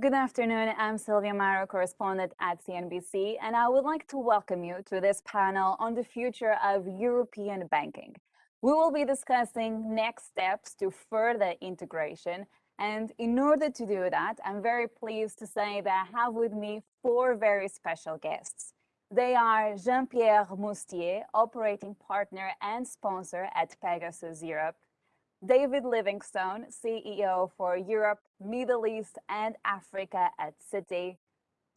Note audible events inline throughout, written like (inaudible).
Good afternoon. I'm Silvia Amaro, correspondent at CNBC, and I would like to welcome you to this panel on the future of European banking. We will be discussing next steps to further integration. And in order to do that, I'm very pleased to say that I have with me four very special guests. They are Jean-Pierre Mustier, operating partner and sponsor at Pegasus Europe, David Livingstone, CEO for Europe, Middle East and Africa at Citi,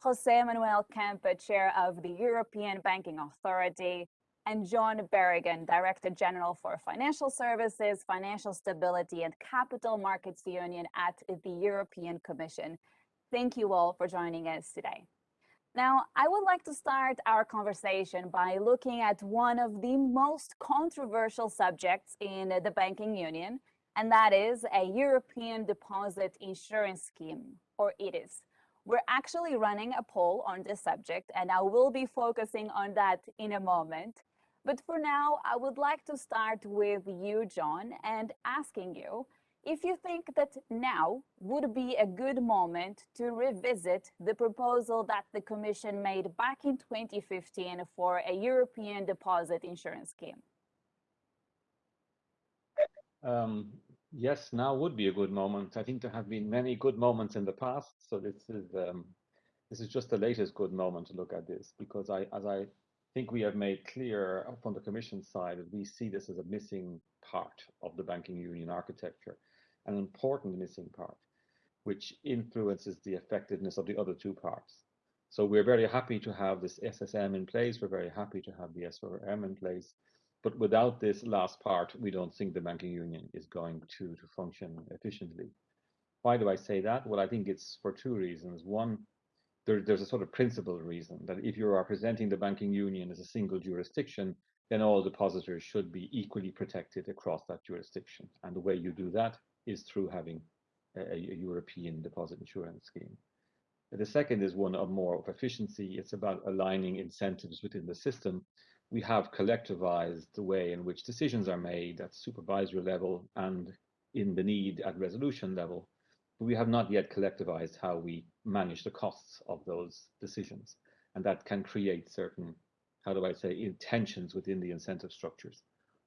Jose Manuel Campa, Chair of the European Banking Authority, and John Berrigan, Director General for Financial Services, Financial Stability and Capital Markets Union at the European Commission. Thank you all for joining us today. Now, I would like to start our conversation by looking at one of the most controversial subjects in the banking union, and that is a European Deposit Insurance Scheme, or EDIS. We're actually running a poll on this subject, and I will be focusing on that in a moment. But for now, I would like to start with you, John, and asking you if you think that now would be a good moment to revisit the proposal that the Commission made back in 2015 for a European deposit insurance scheme. Um, yes, now would be a good moment. I think there have been many good moments in the past, so this is um, this is just the latest good moment to look at this because I, as I think we have made clear from the Commission side, we see this as a missing part of the banking union architecture an important missing part, which influences the effectiveness of the other two parts. So we're very happy to have this SSM in place. We're very happy to have the SRM in place. But without this last part, we don't think the banking union is going to, to function efficiently. Why do I say that? Well, I think it's for two reasons. One, there, there's a sort of principal reason that if you are presenting the banking union as a single jurisdiction, then all depositors should be equally protected across that jurisdiction. And the way you do that is through having a, a European deposit insurance scheme. The second is one of more of efficiency. It's about aligning incentives within the system. We have collectivized the way in which decisions are made at supervisory level and in the need at resolution level. But we have not yet collectivized how we manage the costs of those decisions. And that can create certain, how do I say, intentions within the incentive structures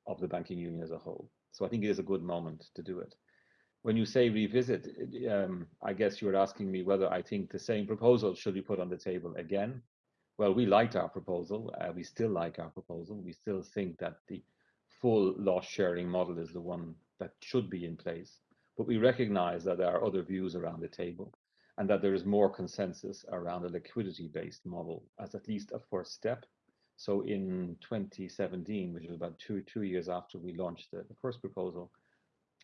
of the banking union as a whole. So I think it is a good moment to do it when you say revisit, um, I guess you're asking me whether I think the same proposal should be put on the table again. Well, we liked our proposal. Uh, we still like our proposal. We still think that the full loss sharing model is the one that should be in place. But we recognize that there are other views around the table and that there is more consensus around a liquidity based model as at least a first step. So in 2017, which was about two, two years after we launched the, the first proposal,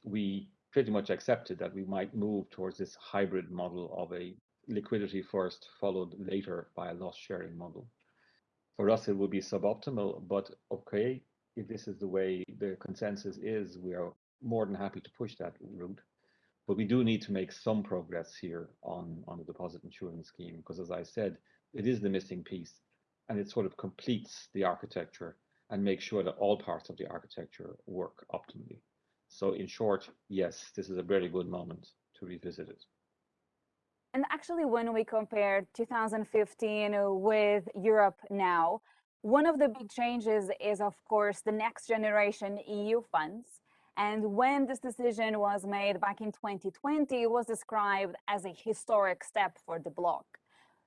we pretty much accepted that we might move towards this hybrid model of a liquidity first, followed later by a loss sharing model. For us, it would be suboptimal, but okay, if this is the way the consensus is, we are more than happy to push that route. But we do need to make some progress here on, on the deposit insurance scheme, because as I said, it is the missing piece and it sort of completes the architecture and makes sure that all parts of the architecture work optimally. So in short, yes, this is a very good moment to revisit it. And actually, when we compare 2015 with Europe now, one of the big changes is, of course, the next generation EU funds. And when this decision was made back in 2020, it was described as a historic step for the bloc.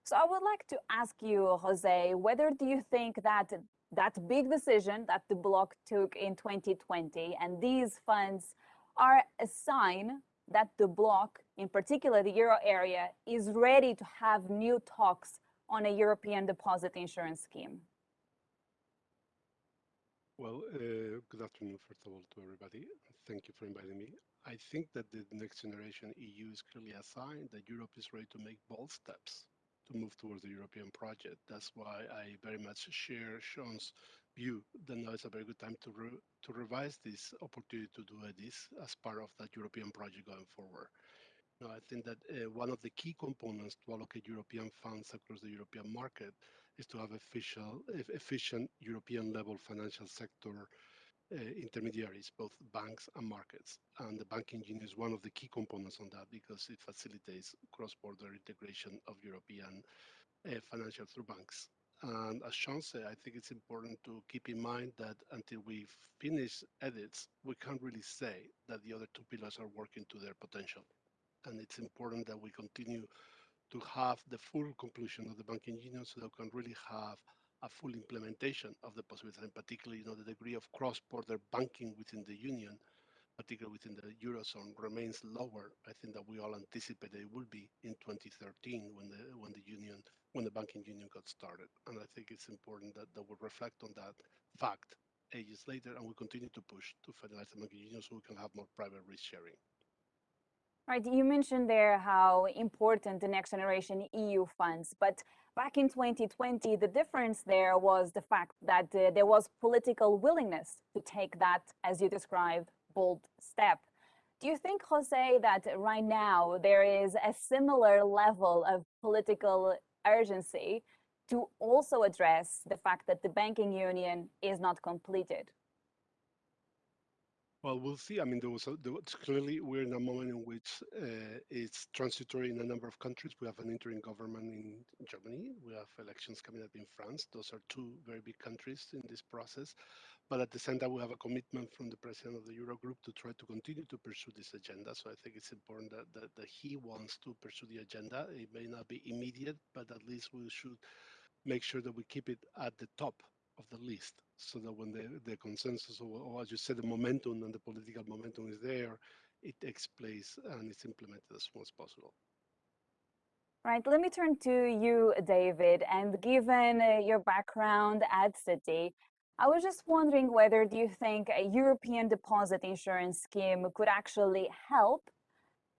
So I would like to ask you, Jose, whether do you think that that big decision that the bloc took in 2020 and these funds are a sign that the bloc, in particular the euro area, is ready to have new talks on a European deposit insurance scheme? Well, uh, good afternoon, first of all, to everybody. Thank you for inviting me. I think that the next generation EU is clearly a sign that Europe is ready to make bold steps to move towards the European project. That's why I very much share John's view that now is a very good time to re to revise this opportunity to do this as part of that European project going forward. Now, I think that uh, one of the key components to allocate European funds across the European market is to have official, efficient European level financial sector intermediaries, both banks and markets. And the banking union is one of the key components on that because it facilitates cross-border integration of European uh, financial through banks. And as John said, I think it's important to keep in mind that until we finish EDIS, we can't really say that the other two pillars are working to their potential. And it's important that we continue to have the full conclusion of the banking union so that we can really have a full implementation of the possibilities, and particularly, you know, the degree of cross-border banking within the union, particularly within the eurozone, remains lower. I think that we all anticipated it will be in 2013 when the when the union when the banking union got started. And I think it's important that, that we reflect on that fact ages later, and we continue to push to finalize the banking union so we can have more private risk sharing. Right, you mentioned there how important the next generation EU funds, but back in 2020, the difference there was the fact that uh, there was political willingness to take that, as you described, bold step. Do you think, Jose, that right now there is a similar level of political urgency to also address the fact that the banking union is not completed? Well, we'll see. I mean, there was, a, there was clearly we're in a moment in which uh, it's transitory in a number of countries. We have an interim government in Germany. We have elections coming up in France. Those are two very big countries in this process. But at the same time, we have a commitment from the president of the Eurogroup to try to continue to pursue this agenda. So I think it's important that, that, that he wants to pursue the agenda. It may not be immediate, but at least we should make sure that we keep it at the top of the list so that when the, the consensus or, or, as you said, the momentum and the political momentum is there, it takes place and it's implemented as soon as possible. Right, let me turn to you, David, and given uh, your background at Citi, I was just wondering whether do you think a European deposit insurance scheme could actually help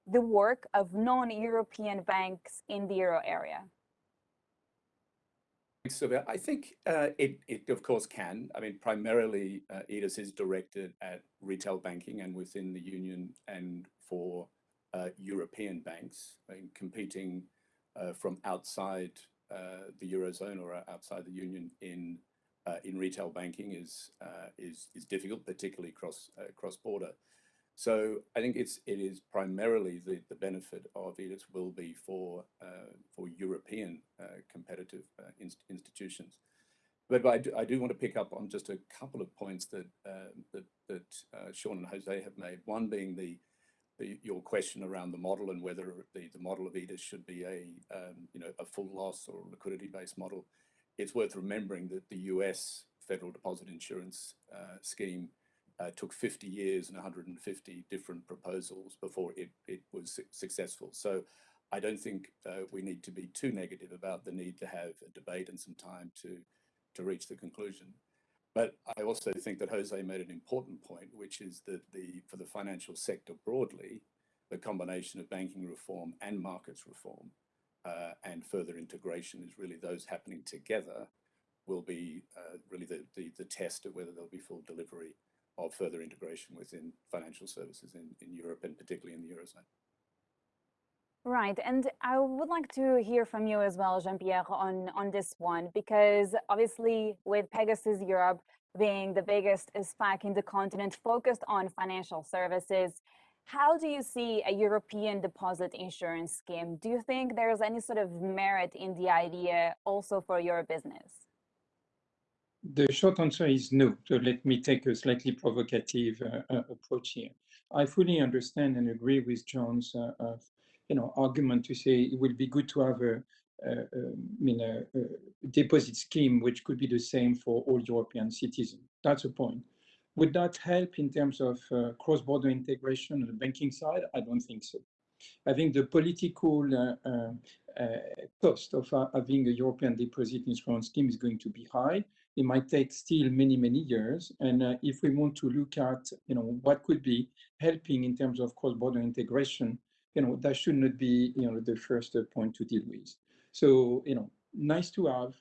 the work of non-European banks in the euro area? Silvia. I think uh, it, it, of course, can. I mean, primarily, uh, EDIS is directed at retail banking and within the union and for uh, European banks I mean, competing uh, from outside uh, the Eurozone or outside the union in uh, in retail banking is, is, is difficult, particularly cross, cross border. So I think it's it is primarily the the benefit of EDIS will be for uh, for European uh, competitive uh, inst institutions. But, but I, do, I do want to pick up on just a couple of points that uh, that that uh, John and Jose have made. One being the, the your question around the model and whether the the model of EDIS should be a um, you know a full loss or liquidity based model. It's worth remembering that the U.S. federal deposit insurance uh, scheme uh, took 50 years and 150 different proposals before it, it was su successful. So I don't think uh, we need to be too negative about the need to have a debate and some time to, to reach the conclusion. But I also think that Jose made an important point, which is that the for the financial sector broadly, the combination of banking reform and markets reform uh, and further integration is really those happening together will be uh, really the, the, the test of whether there'll be full delivery of further integration within financial services in, in Europe and particularly in the Eurozone. Right, and I would like to hear from you as well, Jean-Pierre, on, on this one, because obviously with Pegasus Europe being the biggest SPAC in the continent focused on financial services, how do you see a European deposit insurance scheme? Do you think there's any sort of merit in the idea also for your business? The short answer is no. So let me take a slightly provocative uh, uh, approach here. I fully understand and agree with John's uh, uh you know, argument to say it would be good to have a, a, a, a, deposit scheme which could be the same for all European citizens. That's a point. Would that help in terms of uh, cross-border integration on the banking side? I don't think so. I think the political uh, uh, cost of having a European deposit insurance scheme is going to be high it might take still many, many years. And uh, if we want to look at, you know, what could be helping in terms of cross-border integration, you know, that should not be, you know, the first point to deal with. So, you know, nice to have,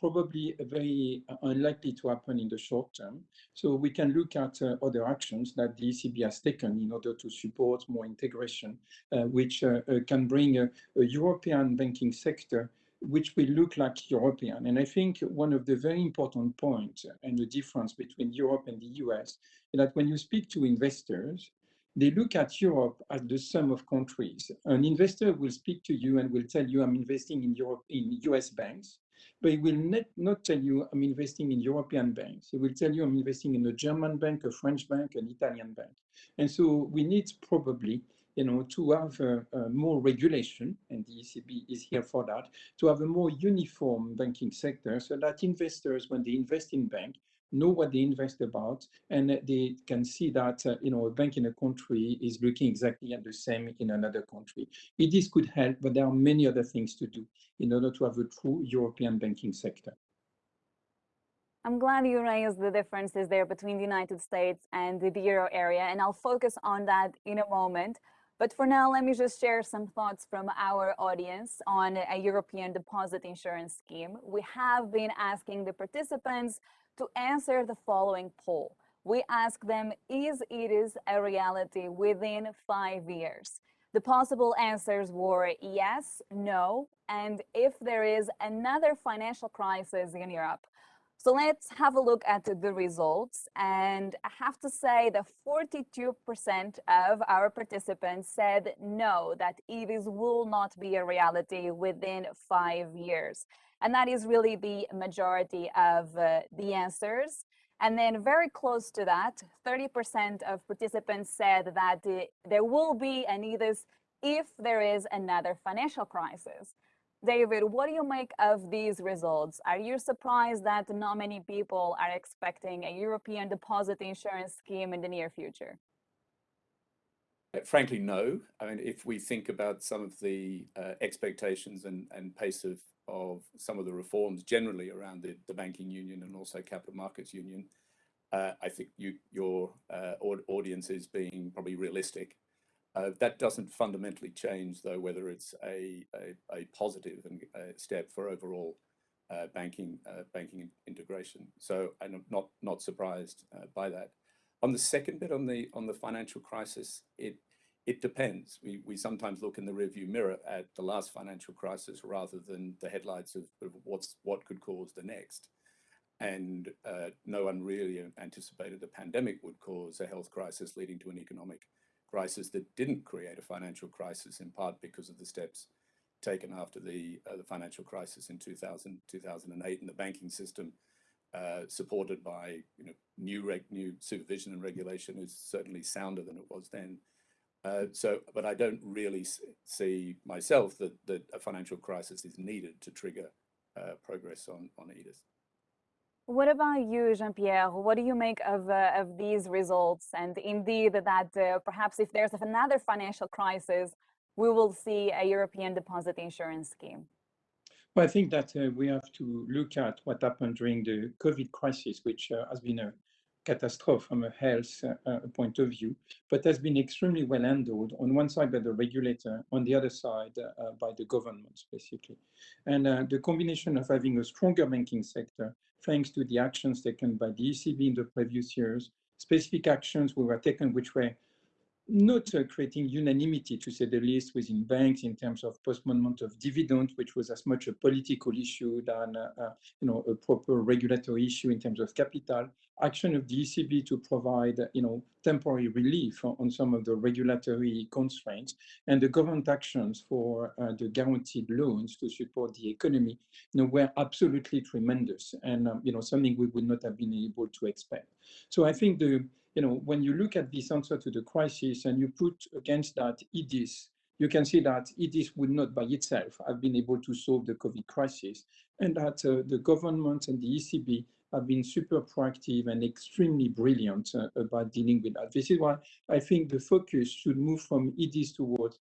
probably very unlikely to happen in the short term. So we can look at uh, other actions that the ECB has taken in order to support more integration, uh, which uh, uh can bring a, a European banking sector which will look like European. And I think one of the very important points and the difference between Europe and the US is that when you speak to investors, they look at Europe as the sum of countries. An investor will speak to you and will tell you, I'm investing in Europe in US banks, but he will not, not tell you, I'm investing in European banks. He will tell you, I'm investing in a German bank, a French bank, an Italian bank. And so we need probably you know, to have uh, more regulation, and the ECB is here for that, to have a more uniform banking sector so that investors, when they invest in bank, know what they invest about, and they can see that uh, you know a bank in a country is looking exactly at the same in another country. It could help, but there are many other things to do in order to have a true European banking sector. I'm glad you raised the differences there between the United States and the euro area, and I'll focus on that in a moment. But for now, let me just share some thoughts from our audience on a European deposit insurance scheme. We have been asking the participants to answer the following poll. We ask them, is it is a reality within five years? The possible answers were yes, no, and if there is another financial crisis in Europe. So let's have a look at the results. And I have to say that 42% of our participants said no, that EDIS will not be a reality within five years. And that is really the majority of uh, the answers. And then very close to that, 30% of participants said that uh, there will be an EDIS if there is another financial crisis. David, what do you make of these results? Are you surprised that not many people are expecting a European deposit insurance scheme in the near future? Uh, frankly, no. I mean, if we think about some of the uh, expectations and, and pace of of some of the reforms generally around the, the banking union and also capital markets union, uh, I think you, your uh, audience is being probably realistic. Uh, that doesn't fundamentally change, though, whether it's a, a, a positive and, uh, step for overall uh, banking uh, banking integration. So I'm not not surprised by that. On the second bit, on the on the financial crisis, it it depends. We, we sometimes look in the rearview mirror at the last financial crisis rather than the headlights of, of what's what could cause the next. And uh, no one really anticipated a pandemic would cause a health crisis leading to an economic crisis that didn't create a financial crisis in part because of the steps taken after the, uh, the financial crisis in 2000, 2008 and the banking system uh, supported by you know, new, new supervision and regulation is certainly sounder than it was then. Uh, so, but I don't really see myself that, that a financial crisis is needed to trigger uh, progress on, on EDIS. What about you, Jean-Pierre? What do you make of, uh, of these results? And indeed that uh, perhaps if there's another financial crisis, we will see a European deposit insurance scheme. Well, I think that uh, we have to look at what happened during the COVID crisis, which has been a catastrophe from a health uh, uh, point of view, but has been extremely well handled on one side by the regulator, on the other side uh, by the government, basically. And uh, the combination of having a stronger banking sector, thanks to the actions taken by the ECB in the previous years, specific actions were taken which were not uh, creating unanimity, to say the least, within banks in terms of postponement of dividend, which was as much a political issue than uh, uh, you know a proper regulatory issue in terms of capital. Action of the ECB to provide you know temporary relief on some of the regulatory constraints, and the government actions for uh, the guaranteed loans to support the economy, you know, were absolutely tremendous, and um, you know something we would not have been able to expect. So I think the you know, when you look at this answer to the crisis and you put against that EDIS, you can see that EDIS would not by itself have been able to solve the COVID crisis and that uh, the government and the ECB have been super proactive and extremely brilliant uh, about dealing with that. This is why I think the focus should move from EDIS towards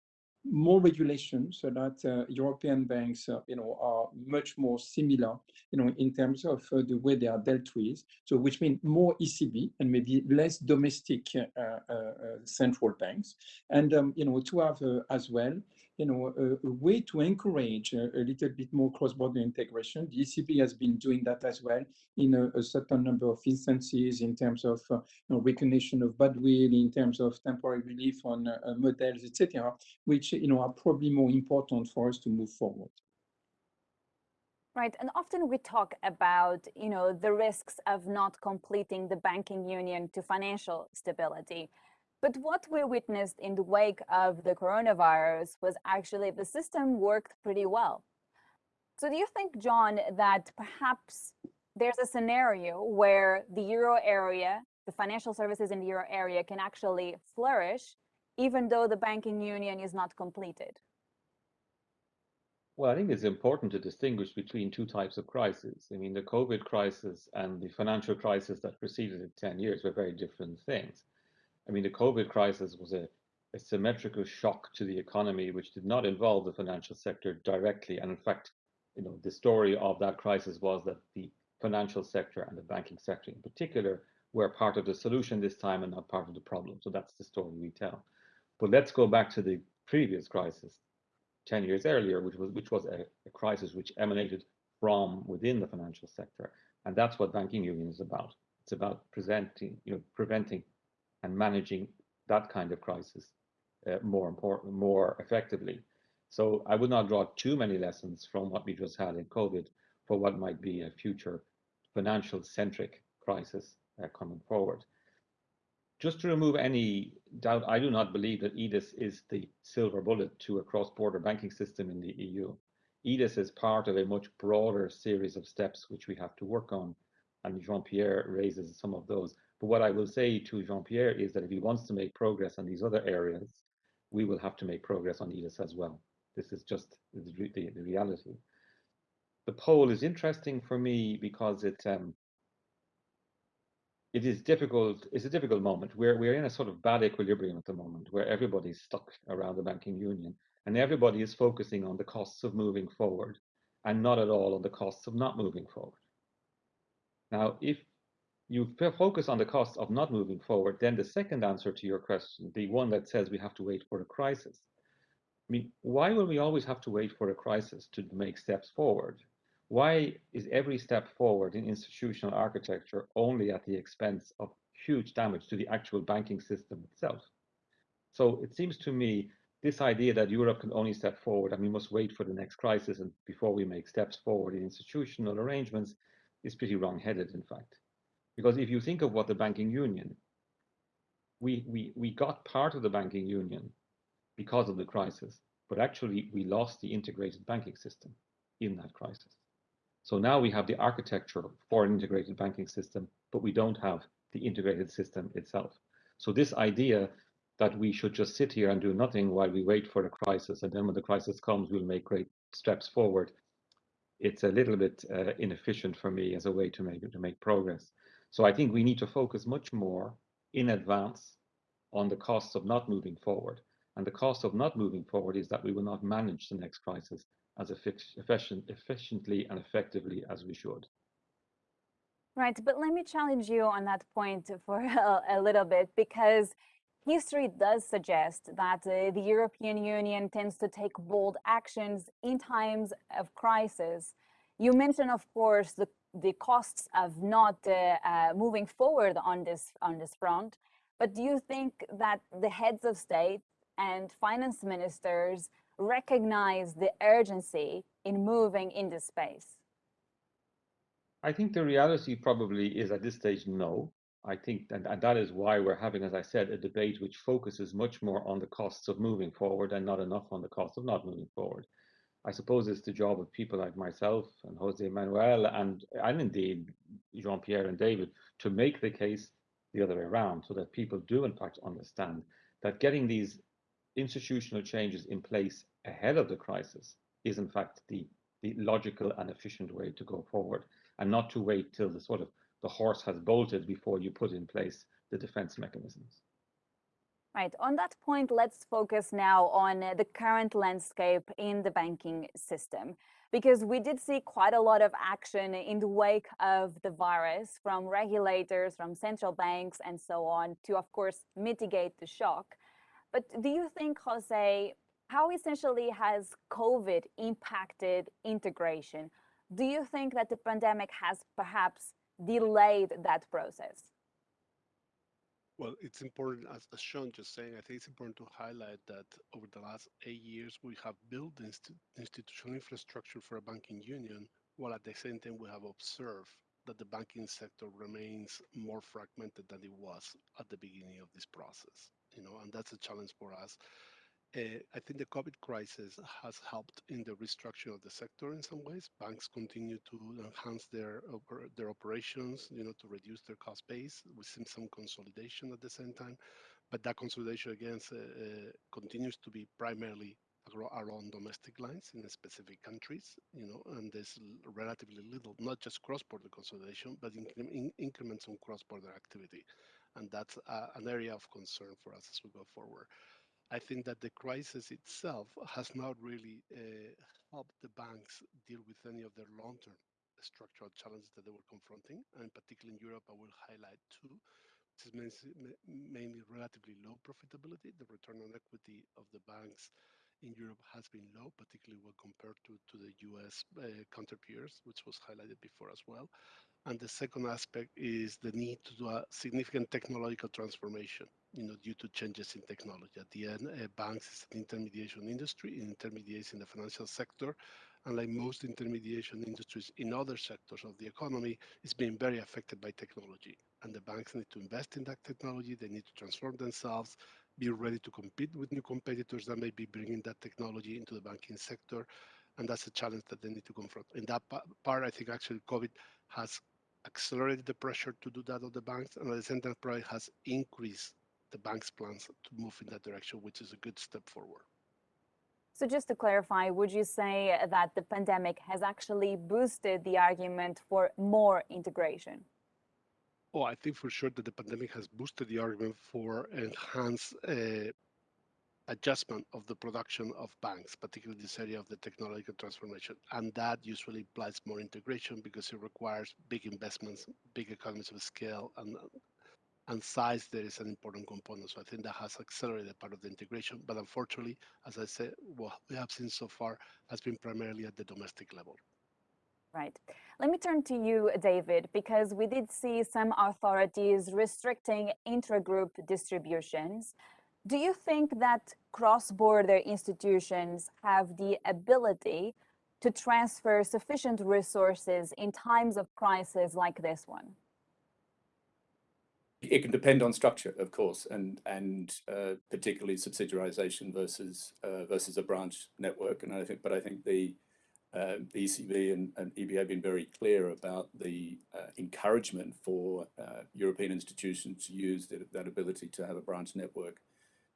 more regulation so that uh, European banks, uh, you know, are much more similar, you know, in terms of uh, the way they are dealt with. So, which means more ECB and maybe less domestic uh, uh, uh, central banks, and um, you know, to have as well you know, a, a way to encourage a, a, little bit more cross-border integration. The ECB has been doing that as well in a, a certain number of instances in terms of uh, you know, recognition of badwill, in terms of temporary relief on uh, uh models, etc., which you know are probably more important for us to move forward. Right, and often we talk about, you know, the risks of not completing the banking union to financial stability. But what we witnessed in the wake of the coronavirus was actually the system worked pretty well. So do you think, John, that perhaps there's a scenario where the euro area, the financial services in the euro area can actually flourish, even though the banking union is not completed? Well, I think it's important to distinguish between two types of crises. I mean, the COVID crisis and the financial crisis that preceded it 10 years were very different things. I mean, the COVID crisis was a, a symmetrical shock to the economy, which did not involve the financial sector directly. And in fact, you know, the story of that crisis was that the financial sector and the banking sector in particular were part of the solution this time and not part of the problem. So that's the story we tell. But let's go back to the previous crisis, 10 years earlier, which was, which was a, a crisis which emanated from within the financial sector. And that's what banking union is about. It's about presenting, you know, preventing and managing that kind of crisis uh, more important, more effectively. So I would not draw too many lessons from what we just had in COVID for what might be a future financial centric crisis uh, coming forward just to remove any doubt, I do not believe that EDIS is the silver bullet to a cross-border banking system in the EU. EDIS is part of a much broader series of steps which we have to work on, and Jean-Pierre raises some of those. But what I will say to Jean-Pierre is that if he wants to make progress on these other areas, we will have to make progress on EDIS as well. This is just the, the, the reality. The poll is interesting for me because it um, it is difficult. It's a difficult moment. We're we're in a sort of bad equilibrium at the moment, where everybody's stuck around the banking union, and everybody is focusing on the costs of moving forward, and not at all on the costs of not moving forward. Now, if you focus on the costs of not moving forward, then the second answer to your question, the one that says we have to wait for a crisis. I mean, why will we always have to wait for a crisis to make steps forward? Why is every step forward in institutional architecture only at the expense of huge damage to the actual banking system itself? So it seems to me this idea that Europe can only step forward and we must wait for the next crisis and before we make steps forward in institutional arrangements is pretty wrong-headed, in fact. Because if you think of what the banking union, we, we, we got part of the banking union because of the crisis, but actually we lost the integrated banking system in that crisis. So now we have the architecture for an integrated banking system, but we don't have the integrated system itself. So this idea that we should just sit here and do nothing while we wait for the crisis, and then when the crisis comes, we'll make great steps forward. It's a little bit uh, inefficient for me as a way to make to make progress. So I think we need to focus much more in advance on the costs of not moving forward. And the cost of not moving forward is that we will not manage the next crisis as efficient, efficiently and effectively as we should. Right, but let me challenge you on that point for (laughs) a, a little bit because history does suggest that uh, the European Union tends to take bold actions in times of crisis. You mentioned, of course, the, the costs of not uh, uh, moving forward on this on this front. But do you think that the heads of state and finance ministers recognize the urgency in moving in this space? I think the reality probably is at this stage, no. I think, and, and that is why we're having, as I said, a debate which focuses much more on the costs of moving forward and not enough on the cost of not moving forward. I suppose it's the job of people like myself and Jose Manuel and, and indeed Jean-Pierre and David to make the case the other way around so that people do in fact understand that getting these institutional changes in place ahead of the crisis is in fact the, the logical and efficient way to go forward and not to wait till the sort of the horse has bolted before you put in place the defense mechanisms. Right. On that point, let's focus now on the current landscape in the banking system, because we did see quite a lot of action in the wake of the virus from regulators, from central banks, and so on, to, of course, mitigate the shock. But do you think, Jose, how essentially has COVID impacted integration? Do you think that the pandemic has perhaps delayed that process? Well, it's important, as, as John just saying, I think it's important to highlight that over the last eight years, we have built the institutional infrastructure for a banking union while at the same time we have observed that the banking sector remains more fragmented than it was at the beginning of this process. You know, and that's a challenge for us. Uh, I think the COVID crisis has helped in the restructuring of the sector in some ways. Banks continue to enhance their their operations, you know, to reduce their cost base. We've seen some consolidation at the same time, but that consolidation again uh, continues to be primarily around domestic lines in specific countries, you know, and there's relatively little, not just cross-border consolidation, but incre in increments on cross-border activity. And that's uh, an area of concern for us as we go forward. I think that the crisis itself has not really uh, helped the banks deal with any of their long-term structural challenges that they were confronting. And particularly in Europe, I will highlight two, which is mainly, relatively low profitability. The return on equity of the banks in Europe has been low, particularly when compared to, to the US uh, counter peers, which was highlighted before as well. And the second aspect is the need to do a significant technological transformation, you know, due to changes in technology. At the end, uh, banks is an intermediation industry, it intermediates in the financial sector, and like most intermediation industries in other sectors of the economy, is being very affected by technology. And the banks need to invest in that technology, they need to transform themselves, be ready to compete with new competitors that may be bringing that technology into the banking sector. And that's a challenge that they need to confront. In that part, I think actually COVID has accelerated the pressure to do that on the banks, and at the same time, probably has increased the bank's plans to move in that direction, which is a good step forward. So just to clarify, would you say that the pandemic has actually boosted the argument for more integration? Oh, I think for sure that the pandemic has boosted the argument for enhanced uh, adjustment of the production of banks, particularly this area of the technological transformation. And that usually implies more integration because it requires big investments, big economies of scale, and and size there is an important component. So I think that has accelerated part of the integration. But unfortunately, as I said, what we have seen so far has been primarily at the domestic level. Right. Let me turn to you, David, because we did see some authorities restricting intragroup distributions. Do you think that cross-border institutions have the ability to transfer sufficient resources in times of crisis like this one? It can depend on structure, of course, and and uh, particularly subsidiarization versus uh, versus a branch network. And I think, but I think the uh, the ECB and, and, EBA have been very clear about the uh, encouragement for uh, European institutions to use that, that, ability to have a branch network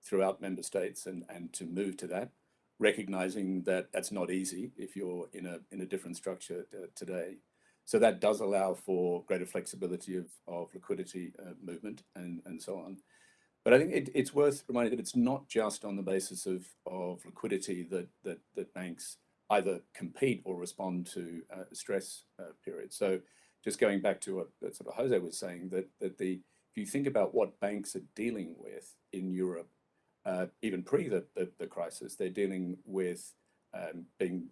throughout member states and, and to move to that, recognizing that that's not easy if you're in a, in a different structure today. So that does allow for greater flexibility of, of liquidity uh, movement and, and so on. But I think it, it's worth reminding that it's not just on the basis of, of liquidity that, that, that banks either compete or respond to uh, stress uh, periods. So just going back to what, what sort of Jose was saying, that, that the if you think about what banks are dealing with in Europe, uh, even pre the, the, the, crisis, they're dealing with um, being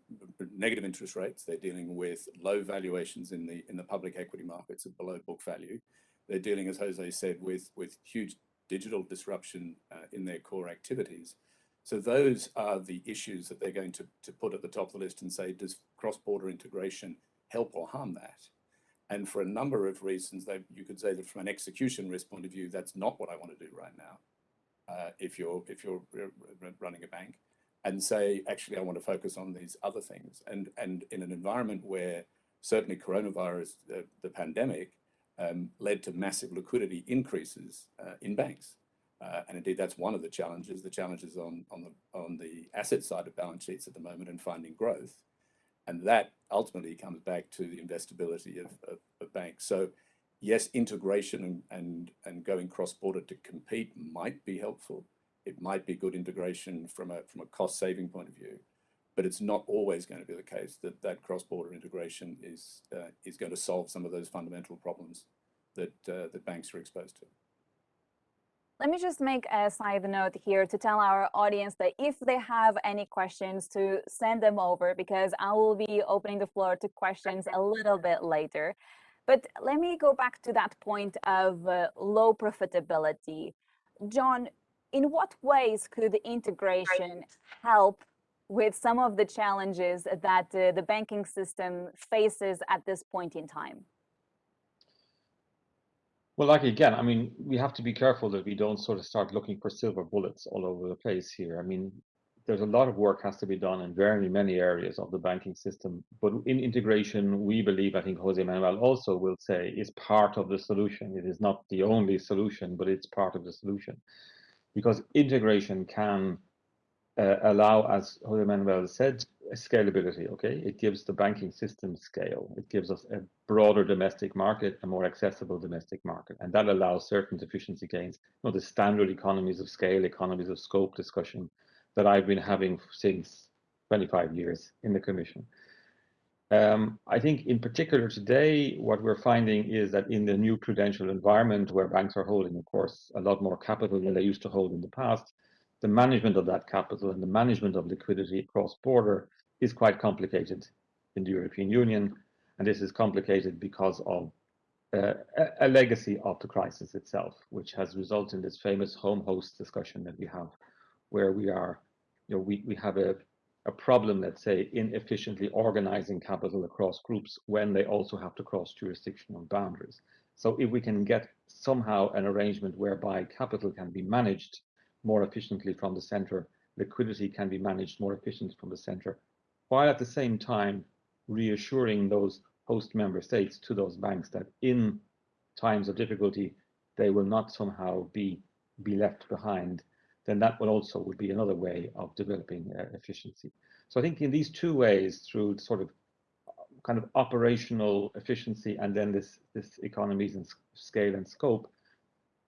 negative interest rates. They're dealing with low valuations in the in the public equity markets at below book value. They're dealing, as Jose said, with with huge digital disruption uh, in their core activities. So those are the issues that they're going to, to put at the top of the list and say, does cross-border integration help or harm that? And for a number of reasons, they, you could say that from an execution risk point of view, that's not what I want to do right now. Uh, if you're if you're running a bank, and say, actually, I want to focus on these other things. And and in an environment where certainly coronavirus, the, the pandemic, um, led to massive liquidity increases uh, in banks. Uh, and indeed, that's one of the challenges. The challenges on, on, the, on the asset side of balance sheets at the moment and finding growth. And that ultimately comes back to the investability of, of, of banks. So yes, integration and, and, and going cross-border to compete might be helpful. It might be good integration from a, from a cost saving point of view, but it's not always going to be the case that that cross-border integration is, uh, is going to solve some of those fundamental problems that, uh, that banks are exposed to. Let me just make a side note here to tell our audience that if they have any questions to send them over because I will be opening the floor to questions a little bit later. But let me go back to that point of uh, low profitability. John, in what ways could integration help with some of the challenges that uh, the banking system faces at this point in time? Well, like again, I mean, we have to be careful that we don't sort of start looking for silver bullets all over the place here. I mean, there's a lot of work has to be done in very many areas of the banking system. But in integration, we believe, I think Jose Manuel also will say, is part of the solution. It is not the only solution, but it's part of the solution. Because integration can uh, allow, as Jose Manuel said, scalability. Okay, it gives the banking system scale. It gives us a broader domestic market, a more accessible domestic market, and that allows certain efficiency gains. You know, the standard economies of scale, economies of scope discussion that I've been having since 25 years in the Commission. Um, I think in particular today, what we're finding is that in the new prudential environment where banks are holding, of course, a lot more capital than they used to hold in the past, the management of that capital and the management of liquidity cross border is quite complicated in the European Union. And this is complicated because of uh, a, a legacy of the crisis itself, which has resulted in this famous home host discussion that we have where we are, you know, we, we have a, a problem, let's say, in efficiently organizing capital across groups when they also have to cross jurisdictional boundaries. So if we can get somehow an arrangement whereby capital can be managed more efficiently from the center, liquidity can be managed more efficiently from the center, while at the same time reassuring those host member states to those banks that in times of difficulty, they will not somehow be, be left behind then that would also would be another way of developing uh, efficiency. So I think in these two ways, through sort of kind of operational efficiency and then this this economies and scale and scope,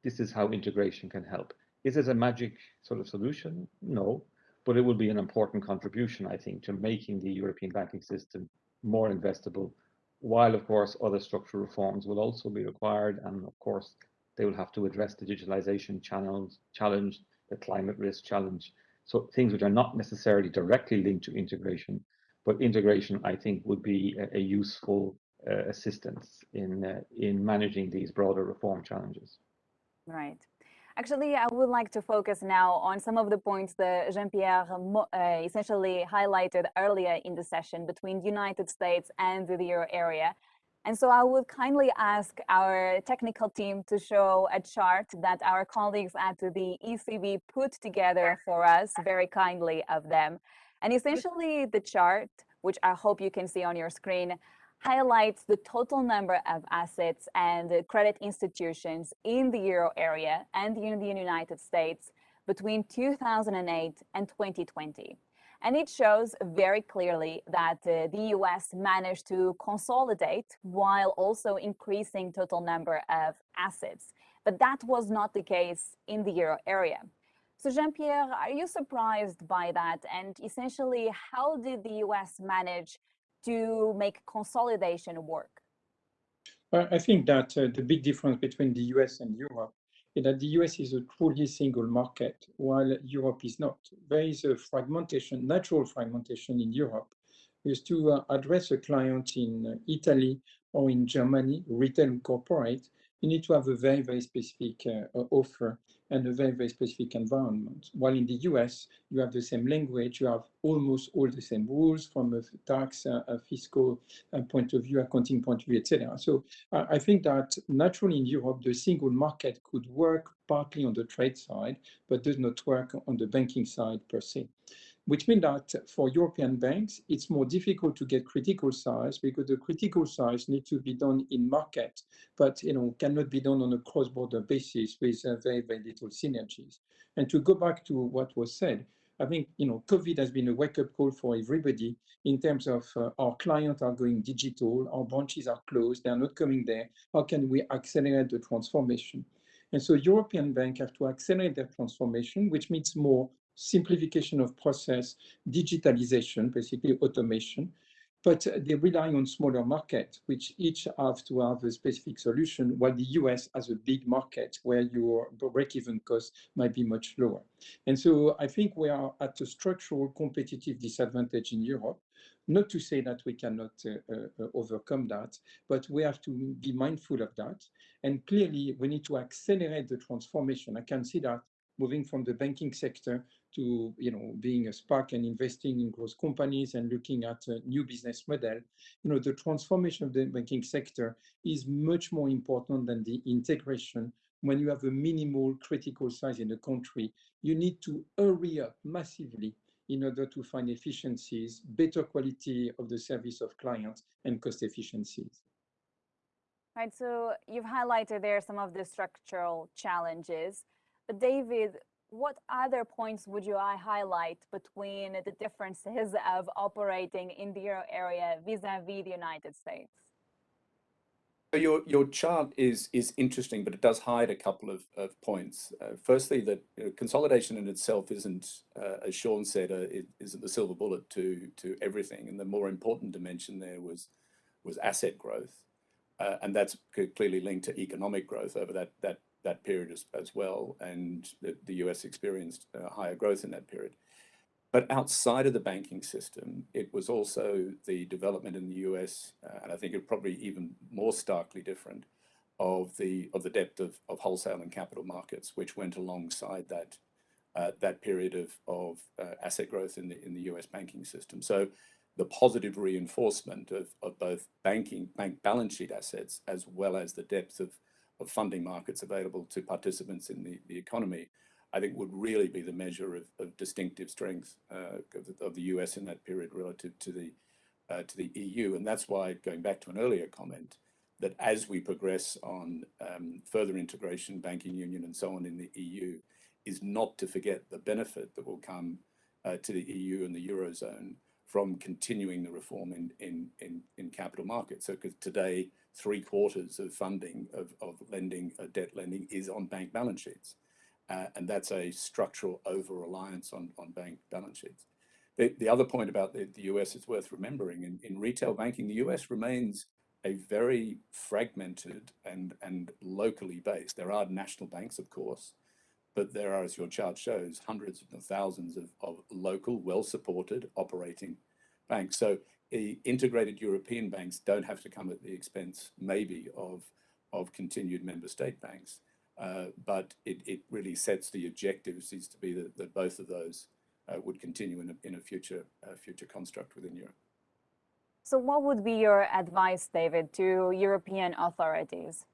this is how integration can help. Is it a magic sort of solution? No, but it will be an important contribution, I think, to making the European banking system more investable, while of course other structural reforms will also be required, and of course they will have to address the digitalization channels challenge the climate risk challenge. So things which are not necessarily directly linked to integration, but integration, I think, would be a, a useful uh, assistance in uh, in managing these broader reform challenges. Right. Actually, I would like to focus now on some of the points that Jean-Pierre uh, essentially highlighted earlier in the session between the United States and the euro area. And so I would kindly ask our technical team to show a chart that our colleagues at the ECB put together for us, very kindly of them. And essentially the chart, which I hope you can see on your screen, highlights the total number of assets and credit institutions in the euro area and in the United States between 2008 and 2020. And it shows very clearly that uh, the US managed to consolidate while also increasing total number of assets. But that was not the case in the euro area. So Jean-Pierre, are you surprised by that? And essentially, how did the US manage to make consolidation work? I think that uh, the big difference between the US and Europe that the US is a truly single market, while Europe is not. There is a fragmentation, natural fragmentation in Europe. Is to uh, address a client in uh, Italy or in Germany, retail corporate, you need to have a very, very specific uh, offer and a very, very specific environment. While in the US, you have the same language, you have almost all the same rules from a tax, uh, a fiscal uh, point of view, accounting point of view, etc. So I think that naturally in Europe, the single market could work partly on the trade side, but does not work on the banking side per se which means that for European banks, it's more difficult to get critical size because the critical size needs to be done in market, but you know cannot be done on a cross-border basis with uh, very, very little synergies. And to go back to what was said, I think you know COVID has been a wake-up call for everybody in terms of uh, our clients are going digital, our branches are closed, they are not coming there. How can we accelerate the transformation? And so European banks have to accelerate their transformation, which means more simplification of process, digitalization, basically automation, but they rely on smaller markets, which each have to have a specific solution, while the US has a big market where your break-even cost might be much lower. And so I think we are at a structural competitive disadvantage in Europe, not to say that we cannot uh, uh, overcome that, but we have to be mindful of that. And clearly, we need to accelerate the transformation. I can see that moving from the banking sector to you know being a SPAC and investing in growth companies and looking at a new business model, you know the transformation of the banking sector is much more important than the integration. When you have a minimal critical size in a country, you need to hurry up massively in order to find efficiencies, better quality of the service of clients, and cost efficiencies. Right, so you've highlighted there some of the structural challenges. But David, what other points would you I highlight between the differences of operating in the euro area vis-a-vis the United States? So your your chart is is interesting, but it does hide a couple of, of points. Uh, firstly, that you know, consolidation in itself isn't, uh, as Sean said, uh, it isn't the silver bullet to to everything. And the more important dimension there was was asset growth, uh, and that's clearly linked to economic growth over that that that period as, as well. And the, the US experienced uh, higher growth in that period. But outside of the banking system, it was also the development in the US, uh, and I think it probably even more starkly different, of the of the depth of, of wholesale and capital markets, which went alongside that uh, that period of of uh, asset growth in the in the US banking system. So the positive reinforcement of, of both banking bank balance sheet assets as well as the depth of, of funding markets available to participants in the, the economy I think would really be the measure of, of distinctive strength uh, of, the, of, the, US in that period relative to the uh, to the EU, and that's why going back to an earlier comment that as we progress on um, further integration, banking union, and so on in the EU, is not to forget the benefit that will come uh, to the EU and the eurozone from continuing the reform in in in, in capital markets. So, because today three quarters of funding of, of lending, uh, debt lending, is on bank balance sheets. Uh, and that's a structural over-reliance on, on bank balance sheets. The, the other point about the, the US is worth remembering. In, in retail banking, the US remains a very fragmented and, and locally based. There are national banks, of course, but there are, as your chart shows, hundreds of thousands of, of local, well-supported operating banks. So integrated European banks don't have to come at the expense, maybe, of, of continued member state banks. Uh, but it, it really sets the objectives is to be that, that both of those uh, would continue in a, in a future uh, future construct within Europe. So what would be your advice, David, to European authorities?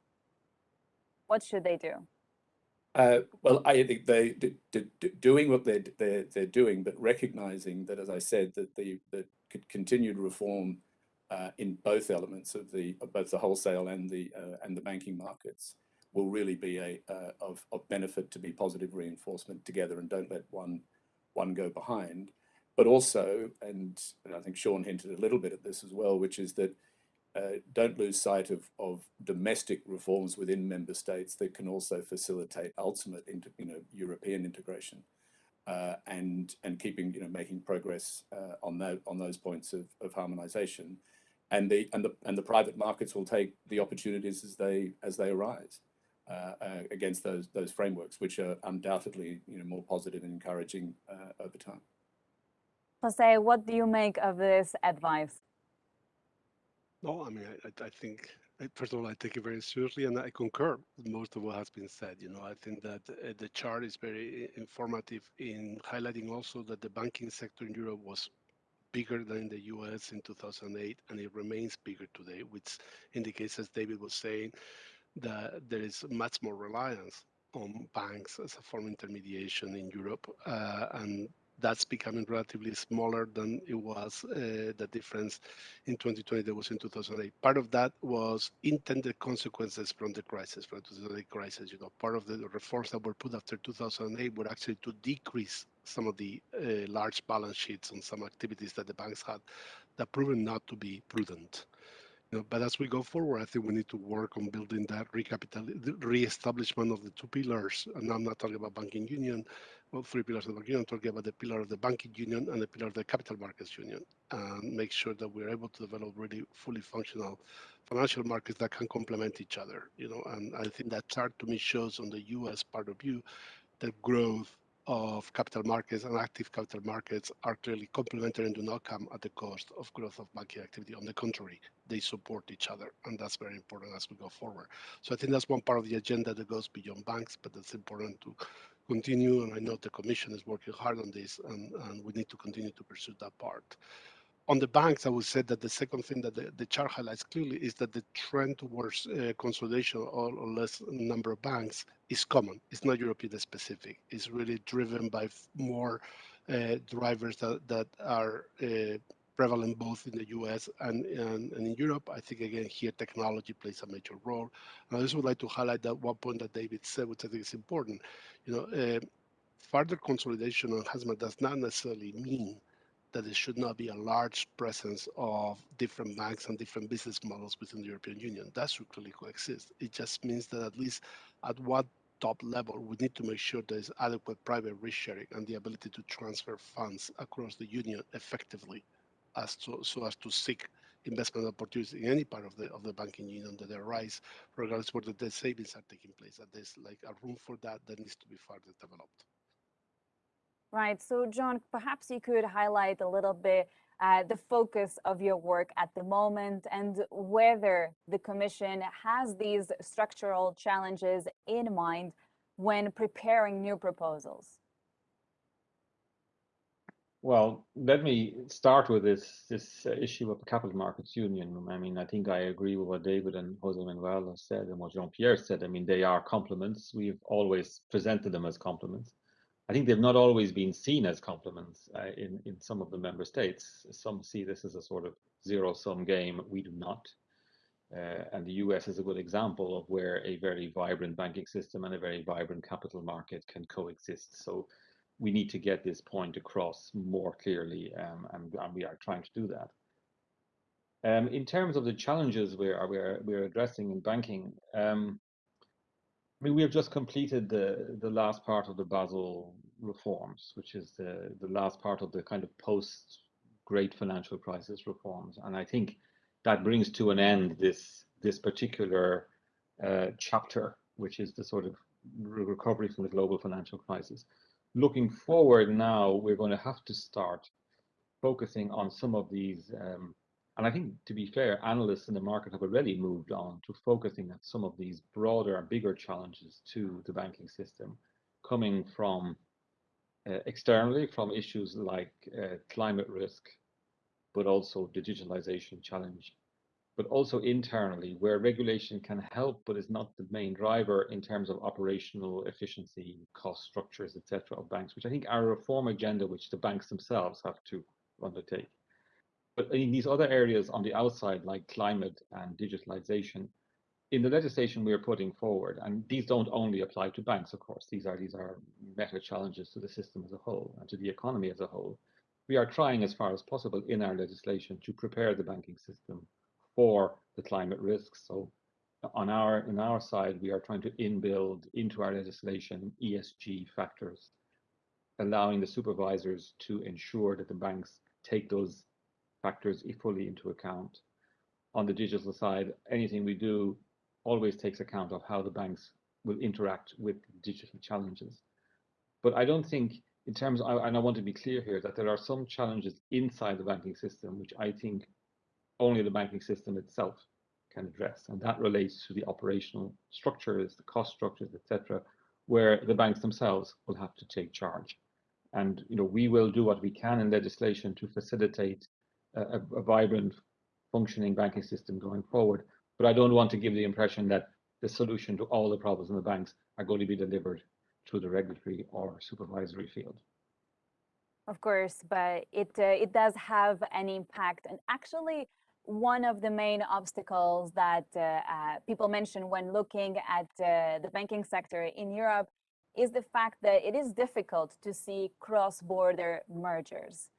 What should they do? Uh, well, I think they doing what they're, they're, they're doing, but recognizing that, as I said, that the, the continued reform uh, in both elements of the of both the wholesale and the uh, and the banking markets will really be a uh, of, of benefit to be positive reinforcement together and don't let one one go behind. But also, and, and I think Sean hinted a little bit at this as well, which is that uh, don't lose sight of, of domestic reforms within member states that can also facilitate ultimate inter, you know, European integration and and keeping you know making progress uh, on that on those points of, of harmonization and the and the and the private markets will take the opportunities as they as they arise uh, uh, against those those frameworks, which are undoubtedly you know more positive and encouraging uh, over time. Jose, what do you make of this advice? No, I mean, I, I think first of all, I take it very seriously, and I concur with most of what has been said. You know, I think that uh, the chart is very informative in highlighting also that the banking sector in Europe was bigger than in the US in 2008, and it remains bigger today, which indicates, as David was saying, that there is much more reliance on banks as a form of intermediation in Europe, uh, and that's becoming relatively smaller than it was uh, the difference in 2020 that was in 2008. Part of that was intended consequences from the crisis, from the 2008 crisis. You know, part of the reforms that were put after 2008 were actually to decrease some of the uh, large balance sheets on some activities that the banks had that proven not to be prudent. You know, but as we go forward, I think we need to work on building that recapital, re-establishment of the two pillars. And I'm not talking about banking union, well, three pillars of the banking union. I'm talking about the pillar of the banking union and the pillar of the capital markets union, and make sure that we're able to develop really fully functional financial markets that can complement each other. You know, and I think that chart to me shows on the U.S. part of you the growth of capital markets and active capital markets are clearly complementary and do not come at the cost of growth of banking activity. On the contrary, they support each other, and that's very important as we go forward. So I think that's one part of the agenda that goes beyond banks, but it's important to continue, and I know the Commission is working hard on this, and, and we need to continue to pursue that part. On the banks, I would say that the second thing that the, the chart highlights clearly is that the trend towards uh, consolidation or, or less number of banks is common. It's not European specific. It's really driven by more uh, drivers that, that are uh, prevalent both in the US and, and, and, in Europe. I think, again, here technology plays a major role. And I just would like to highlight that one point that David said, which I think is important. You know, uh, further consolidation on enhancement does not necessarily mean that there should not be a large presence of different banks and different business models within the European Union. That should clearly coexist. It just means that at least at what top level, we need to make sure there is adequate private risk sharing and the ability to transfer funds across the union effectively as to, so as to seek investment opportunities in any part of the of the banking union that arise, regardless where the savings are taking place. That there's like a room for that that needs to be further developed. Right. So, John, perhaps you could highlight a little bit uh, the focus of your work at the moment and whether the Commission has these structural challenges in mind when preparing new proposals. Well, let me start with this this uh, issue of the capital markets union. I mean, I think I agree with what David and Jose Manuel have said and what Jean Pierre said. I mean, they are complements. We've always presented them as complements. I think they've not always been seen as complements uh, in, in some of the member states. Some see this as a sort of zero sum game. We do not. Uh, and the US is a good example of where a very vibrant banking system and a very vibrant capital market can coexist. So we need to get this point across more clearly, um, and, and, we are trying to do that. Um, in terms of the challenges we are, we are, we are addressing in banking, um, I mean, we have just completed the the last part of the Basel reforms, which is the the last part of the kind of post Great Financial Crisis reforms, and I think that brings to an end this this particular uh, chapter, which is the sort of recovery from the global financial crisis. Looking forward now, we're going to have to start focusing on some of these um, and I think, to be fair, analysts in the market have already moved on to focusing at some of these broader and bigger challenges to the banking system, coming from uh, externally from issues like uh, climate risk, but also digitalization challenge, but also internally where regulation can help, but is not the main driver in terms of operational efficiency, cost structures, etc. of banks, which I think are a reform agenda which the banks themselves have to undertake. But in these other areas on the outside, like climate and digitalization, in the legislation we are putting forward, and these don't only apply to banks, of course, these are these are meta challenges to the system as a whole and to the economy as a whole. We are trying as far as possible in our legislation to prepare the banking system for the climate risks. So on our in our side, we are trying to inbuild into our legislation ESG factors, allowing the supervisors to ensure that the banks take those factors equally into account. On the digital side, anything we do always takes account of how the banks will interact with digital challenges. But I don't think in terms, of, and I want to be clear here, that there are some challenges inside the banking system, which I think only the banking system itself can address. And that relates to the operational structures, the cost structures, etc., where the banks themselves will have to take charge. And you know, we will do what we can in legislation to facilitate a, a vibrant functioning banking system going forward. But I don't want to give the impression that the solution to all the problems in the banks are going to be delivered through the regulatory or supervisory field. Of course, but it uh, it does have an impact, and actually, one of the main obstacles that uh, uh, people mention when looking at uh, the banking sector in Europe is the fact that it is difficult to see cross-border mergers.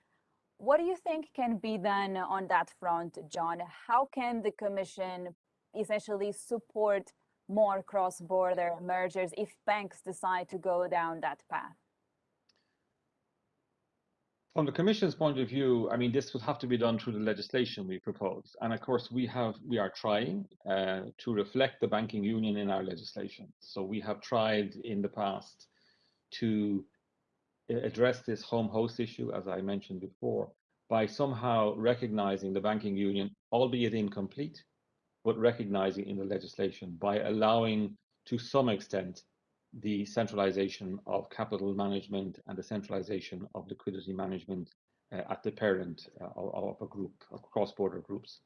What do you think can be done on that front, John? How can the Commission essentially support more cross-border mergers if banks decide to go down that path? From the Commission's point of view, I mean, this would have to be done through the legislation we propose. And of course, we have we are trying uh, to reflect the banking union in our legislation. So we have tried in the past to address this home host issue, as I mentioned before, by somehow recognizing the banking union, albeit incomplete, but recognizing in the legislation by allowing to some extent the centralization of capital management and the centralization of liquidity management uh, at the parent uh, of, a group, of cross-border groups,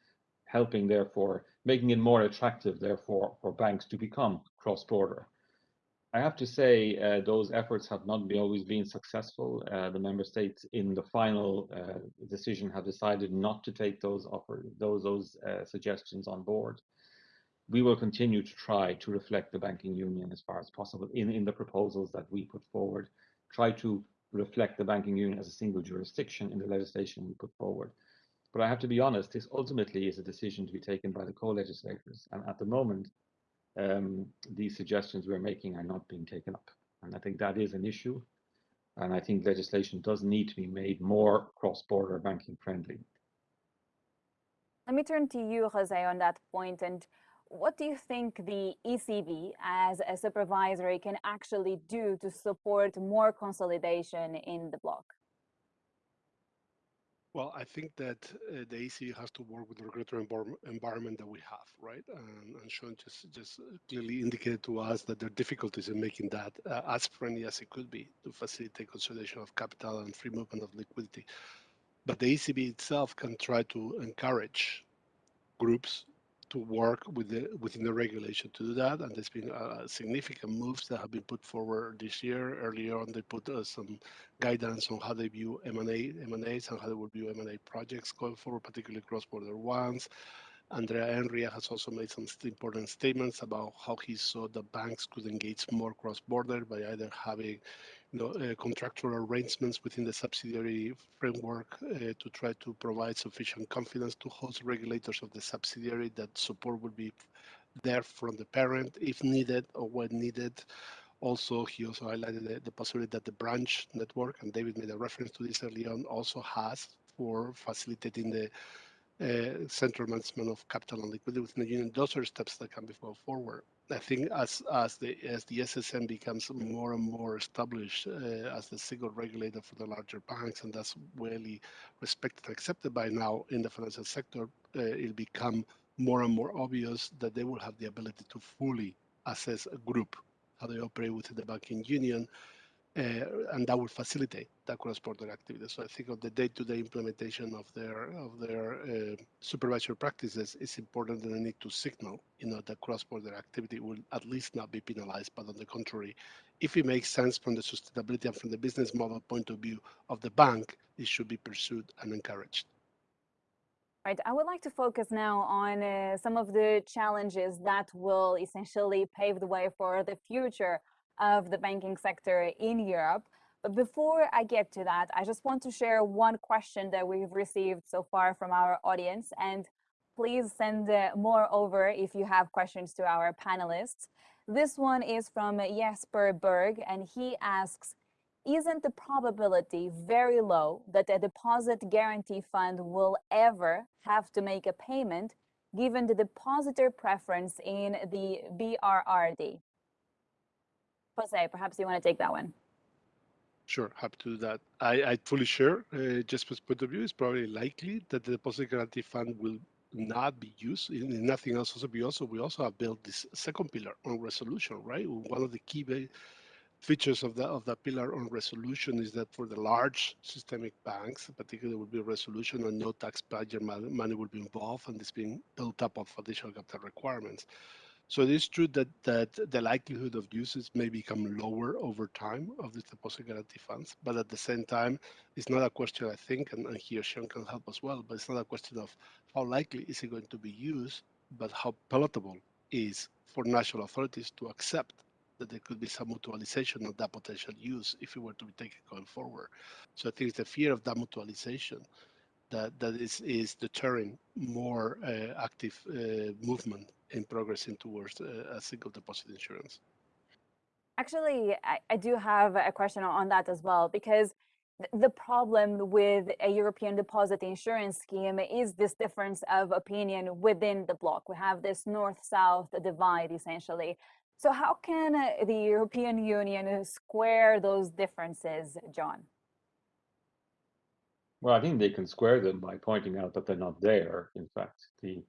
helping therefore, making it more attractive therefore for banks to become cross-border. I have to say uh, those efforts have not always been successful. Uh, the member states in the final uh, decision have decided not to take those offer, those those uh, suggestions on board. We will continue to try to reflect the banking union as far as possible in, in the proposals that we put forward. Try to reflect the banking union as a single jurisdiction in the legislation we put forward. But I have to be honest, this ultimately is a decision to be taken by the co-legislators. And at the moment, um, these suggestions we're making are not being taken up. And I think that is an issue. And I think legislation does need to be made more cross-border banking friendly. Let me turn to you, Jose, on that point. And what do you think the ECB as a supervisory can actually do to support more consolidation in the bloc? Well, I think that uh, the ECB has to work with the regulatory environment that we have, right? Um, and Sean just just clearly indicated to us that there are difficulties in making that uh, as friendly as it could be to facilitate consolidation of capital and free movement of liquidity. But the ECB itself can try to encourage groups to work with the, within the regulation to do that. And there's been uh, significant moves that have been put forward this year. Earlier on, they put uh, some guidance on how they view M&A, M&As and how they would view M&A projects going forward, particularly cross-border ones. Andrea Enria has also made some important statements about how he saw the banks could engage more cross-border by either having know, uh, contractual arrangements within the subsidiary framework uh, to try to provide sufficient confidence to host regulators of the subsidiary that support will be there from the parent if needed or when needed. Also, he also highlighted the, the possibility that the branch network, and David made a reference to this early on, also has for facilitating the uh, central management of capital and liquidity within the union. Those are steps that can be brought forward. I think as as the as the SSM becomes more and more established uh, as the single regulator for the larger banks, and that's really respected and accepted by now in the financial sector, uh, it'll become more and more obvious that they will have the ability to fully assess a group, how they operate within the banking union, and that will facilitate that cross-border activity. So I think of the day-to-day implementation of their of their uh, supervisory practices, is important that they need to signal, you know, that cross-border activity will at least not be penalized, but on the contrary, if it makes sense from the sustainability and from the business model point of view of the bank, it should be pursued and encouraged. Right. I would like to focus now on uh, some of the challenges that will essentially pave the way for the future of the banking sector in Europe. But before I get to that, I just want to share one question that we've received so far from our audience. And please send uh, more over if you have questions to our panelists. This one is from Jesper Berg, and he asks, isn't the probability very low that a deposit guarantee fund will ever have to make a payment given the depositor preference in the BRRD? Jose, perhaps you want to take that one. Sure, happy to do that. I, I fully share uh, Jesper's point of view. It's probably likely that the deposit guarantee fund will not be used in nothing else. Also, we also we also have built this second pillar on resolution, right? One of the key features of that of that pillar on resolution is that for the large systemic banks, particularly, will be resolution and no taxpayer money will be involved, and it's being built up of additional capital requirements. So it is true that, that the likelihood of uses may become lower over time of the deposit guarantee funds, but at the same time, it's not a question, I think, and, and here Sean can help as well, but it's not a question of how likely is it going to be used, but how palatable is for national authorities to accept that there could be some mutualization of that potential use if it were to be taken going forward. So I think it's the fear of that mutualization that, that is, is deterring more uh, active uh, movement in progressing towards uh, a single deposit insurance. Actually, I, I do have a question on that as well, because the problem with a European deposit insurance scheme is this difference of opinion within the bloc. We have this north-south divide, essentially. So how can the European Union square those differences, John? Well, I think they can square them by pointing out that they're not there. In fact, the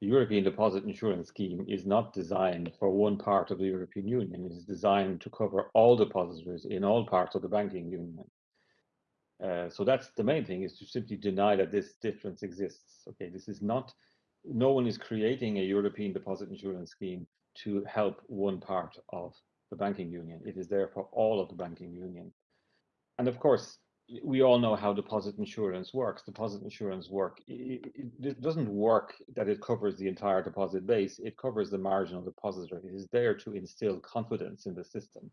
the European Deposit Insurance Scheme is not designed for one part of the European Union. It is designed to cover all depositors in all parts of the banking union. Uh, so that's the main thing is to simply deny that this difference exists. Okay, this is not, no one is creating a European deposit insurance scheme to help one part of the banking union. It is there for all of the banking union. And of course, we all know how deposit insurance works. Deposit insurance work, it, it, doesn't work that it covers the entire deposit base. It covers the marginal depositor. It is there to instill confidence in the system.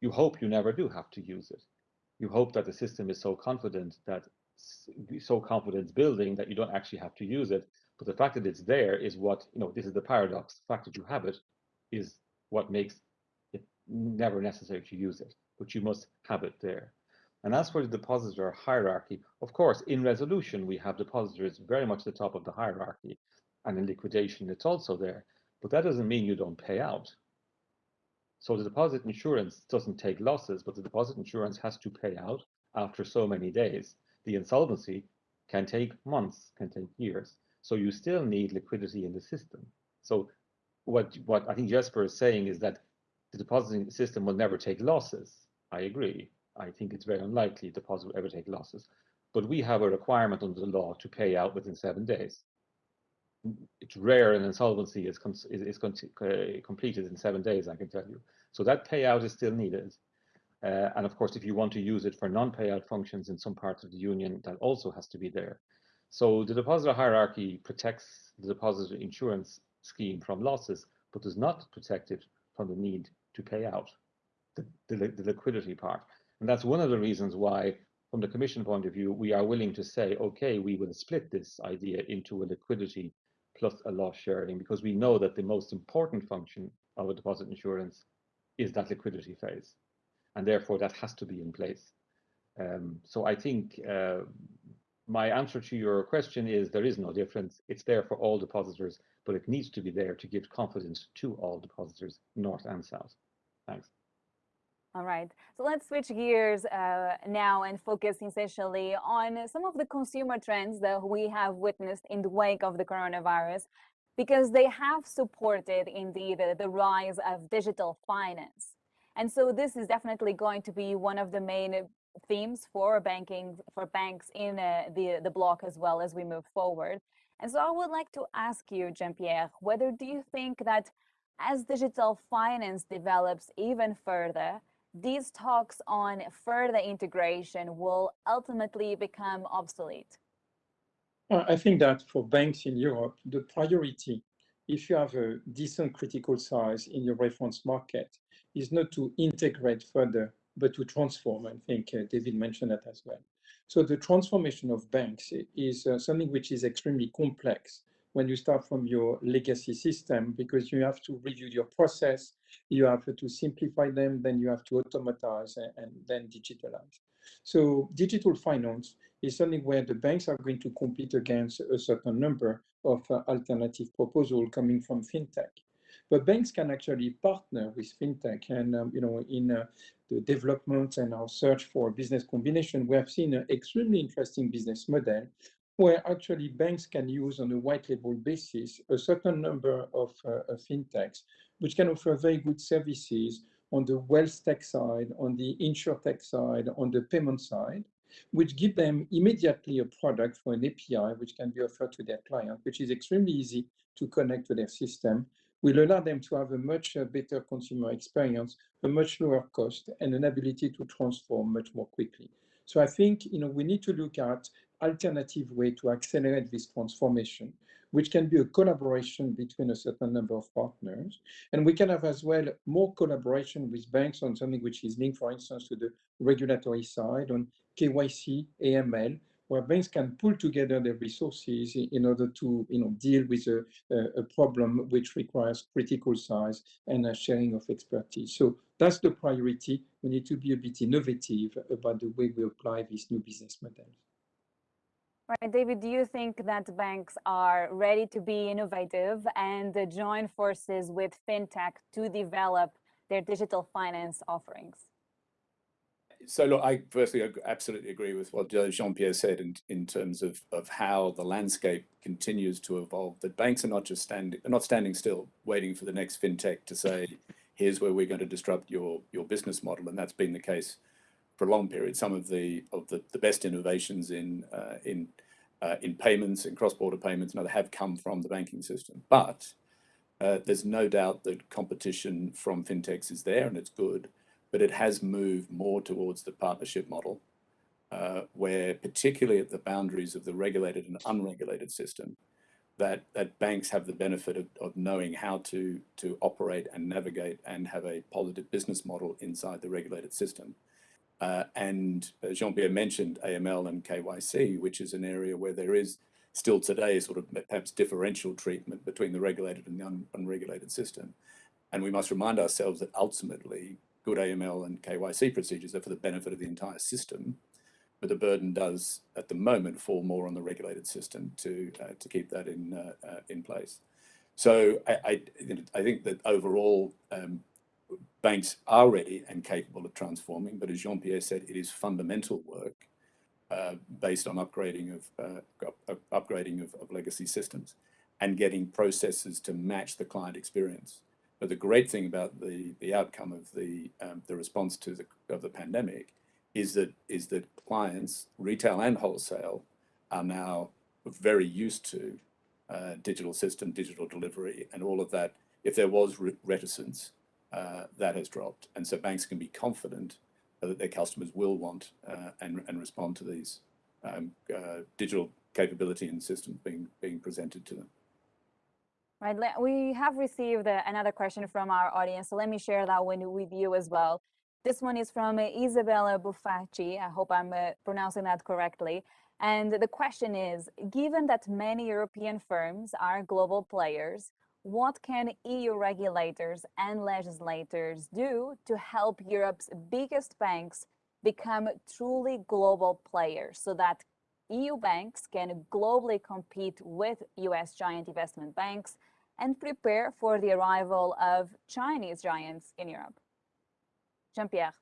You hope you never do have to use it. You hope that the system is so confident that so confidence building that you don't actually have to use it. But the fact that it's there is what, you know, this is the paradox. The fact that you have it is what makes it never necessary to use it, but you must have it there. And as for the depositor hierarchy, of course, in resolution, we have depositors very much at the top of the hierarchy. And in liquidation, it's also there. But that doesn't mean you don't pay out. So the deposit insurance doesn't take losses, but the deposit insurance has to pay out after so many days. The insolvency can take months, can take years. So you still need liquidity in the system. So what, what I think Jesper is saying is that the depositing system will never take losses. I agree. I think it's very unlikely deposit will ever take losses. But we have a requirement under the law to pay out within seven days. It's rare an insolvency is, is, is uh, completed in seven days, I can tell you. So that payout is still needed. Uh, and of course, if you want to use it for non-payout functions in some parts of the union, that also has to be there. So the depositor hierarchy protects the depositor insurance scheme from losses, but does not protect it from the need to pay out the, the, the liquidity part. And that's one of the reasons why, from the Commission point of view, we are willing to say, okay, we will split this idea into a liquidity plus a loss sharing, because we know that the most important function of a deposit insurance is that liquidity phase. And therefore, that has to be in place. Um, so I think uh, my answer to your question is there is no difference. It's there for all depositors, but it needs to be there to give confidence to all depositors, north and south. Thanks. All right, so let's switch gears uh, now and focus essentially on some of the consumer trends that we have witnessed in the wake of the coronavirus, because they have supported indeed the, rise of digital finance. And so this is definitely going to be one of the main themes for banking, for banks in uh, the, the bloc as well as we move forward. And so I would like to ask you, Jean-Pierre, whether do you think that as digital finance develops even further, these talks on further integration will ultimately become obsolete? I think that for banks in Europe, the priority, if you have a decent critical size in your reference market, is not to integrate further, but to transform. I think uh, David mentioned that as well. So the transformation of banks is uh, something which is extremely complex when you start from your legacy system because you have to review your process, you have to simplify them, then you have to automatize and, and then digitalize. So digital finance is something where the banks are going to compete against a certain number of uh, alternative proposals coming from fintech. But banks can actually partner with fintech, and um, you know, in uh, the development and our search for business combination, we have seen an extremely interesting business model where actually banks can use on a white label basis a certain number of uh, fintechs, which can offer very good services on the wealth tech side, on the insure tech side, on the payment side, which give them immediately a product for an API, which can be offered to their client, which is extremely easy to connect to their system, will allow them to have a much uh, better consumer experience, a much lower cost, and an ability to transform much more quickly. So I think you know we need to look at alternative way to accelerate this transformation, which can be a collaboration between a certain number of partners. And we can have as well more collaboration with banks on something which is linked, for instance, to the regulatory side on KYC, AML, where banks can pull together their resources in order to you know, deal with a, a problem which requires critical size and a sharing of expertise. So that's the priority. We need to be a bit innovative about the way we apply these new business models. Right, David, do you think that banks are ready to be innovative and join forces with fintech to develop their digital finance offerings? so look, I firstly absolutely agree with what uh, Jean-Pierre said in, in terms of, of how the landscape continues to evolve. That banks are not just standing, not standing still, waiting for the next fintech to say, here's where we're going to disrupt your your business model, and that's been the case for a long period. Some of the of the, the best innovations in uh, in uh, in payments and cross-border payments and other have come from the banking system. But uh, there's no doubt that competition from fintechs is there and it's good, but it has moved more towards the partnership model, uh, where particularly at the boundaries of the regulated and unregulated system, that that banks have the benefit of, of knowing how to to operate and navigate and have a positive business model inside the regulated system. Uh, and Jean-Pierre mentioned AML and KYC, which is an area where there is still today sort of perhaps differential treatment between the regulated and the un unregulated system. And we must remind ourselves that ultimately good AML and KYC procedures are for the benefit of the entire system, but the burden does at the moment fall more on the regulated system to uh, to keep that in uh, uh, in place. So I, I, I think that overall um, banks are ready and capable of transforming, but as Jean-Pierre said, it is fundamental work uh, based on upgrading of uh, upgrading of, of, legacy systems and getting processes to match the client experience. But the great thing about the the outcome of the um, the response to the of the pandemic is that is that clients, retail and wholesale, are now very used to uh, digital system, digital delivery, and all of that. If there was reticence, uh, that has dropped, and so banks can be confident that their customers will want uh, and and respond to these um, uh, digital capability and systems being being presented to them. Right, we have received uh, another question from our audience, so let me share that one with you as well. This one is from uh, Isabella Buffacci. I hope I'm uh, pronouncing that correctly. And the question is, given that many European firms are global players, what can EU regulators and legislators do to help Europe's biggest banks become truly global players so that EU banks can globally compete with US giant investment banks and prepare for the arrival of Chinese giants in Europe? Jean-Pierre.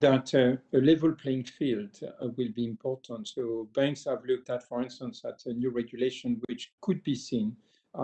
That uh, a level playing field uh, will be important. So banks have looked at, for instance, at a new regulation which could be seen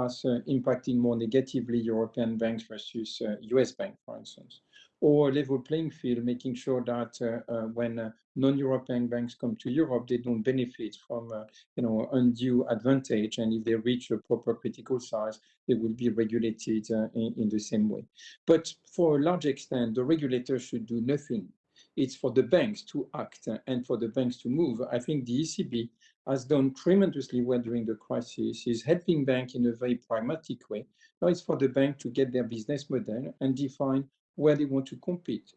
as uh, impacting more negatively European banks versus US banks, for instance or a level playing field, making sure that uh, uh, when uh, non-European banks come to Europe, they don't benefit from you know undue advantage, and if they reach a proper critical size, they will be regulated in, in the same way. But for a large extent, the regulator should do nothing it's for the banks to act and for the banks to move. I think the ECB has done tremendously well during the crisis, is helping banks in a very pragmatic way. Now it's for the bank to get their business model and define where they want to compete.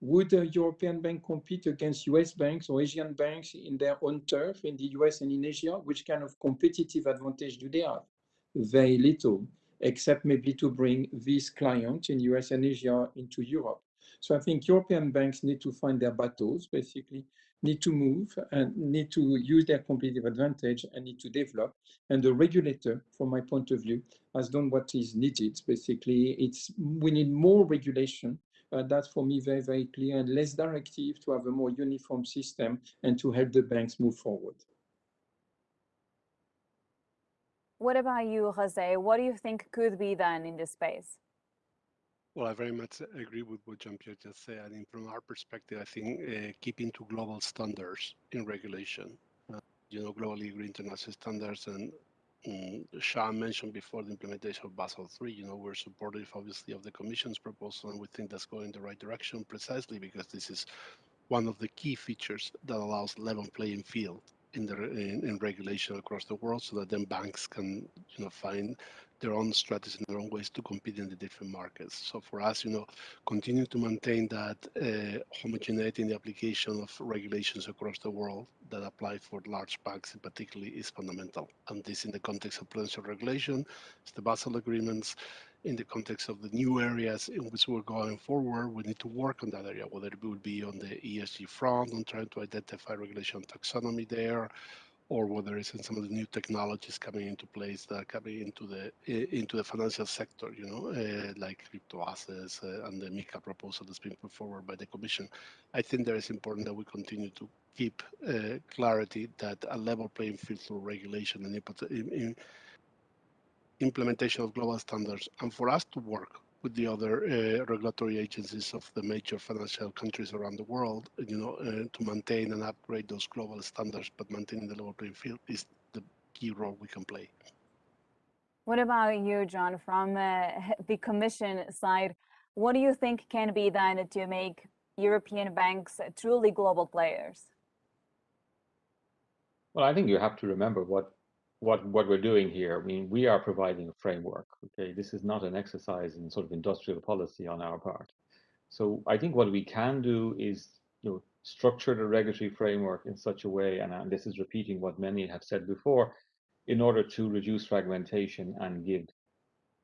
Would a European bank compete against US banks or Asian banks in their own turf in the US and in Asia? Which kind of competitive advantage do they have? Very little, except maybe to bring these clients in US and Asia into Europe. So I think European banks need to find their battles, basically, need to move and need to use their competitive advantage and need to develop. And the regulator, from my point of view, has done what is needed. Basically, it's we need more regulation. Uh, that's for me very, very clear and less directive to have a more uniform system and to help the banks move forward. What about you, Jose? What do you think could be done in this space? Well, I very much agree with what Jean-Pierre just said. I mean, from our perspective, I think uh, keeping to global standards in regulation, uh, you know, globally agreed international standards. And um, Sean mentioned before the implementation of Basel III, you know, we're supportive, obviously, of the Commission's proposal, and we think that's going in the right direction precisely because this is one of the key features that allows level playing field in the in, in, regulation across the world so that then banks can you know find their own strategies and their own ways to compete in the different markets. So for us, you know, continue to maintain that uh, homogeneity in the application of regulations across the world that apply for large banks in particularly is fundamental. And this in the context of prudential regulation, it's the Basel agreements, in the context of the new areas in which we're going forward, we need to work on that area, whether it would be on the ESG front, on trying to identify regulation taxonomy there, or whether it's in some of the new technologies coming into place that are coming into the into the financial sector, you know, uh, like crypto assets uh, and the MiCA proposal that's been put forward by the Commission. I think that it's important that we continue to keep uh, clarity that a level playing field through regulation and in, in implementation of global standards, and for us to work with the other uh, regulatory agencies of the major financial countries around the world, you know, uh, to maintain and upgrade those global standards, but maintaining the level playing field is the key role we can play. What about you, John, from uh, (laughs) the Commission side? What do you think can be done to make European banks truly global players? Well, I think you have to remember what what what we're doing here. I mean, we are providing a framework. Okay, this is not an exercise in sort of industrial policy on our part. So I think what we can do is you know structure the regulatory framework in such a way, and, and this is repeating what many have said before, in order to reduce fragmentation and give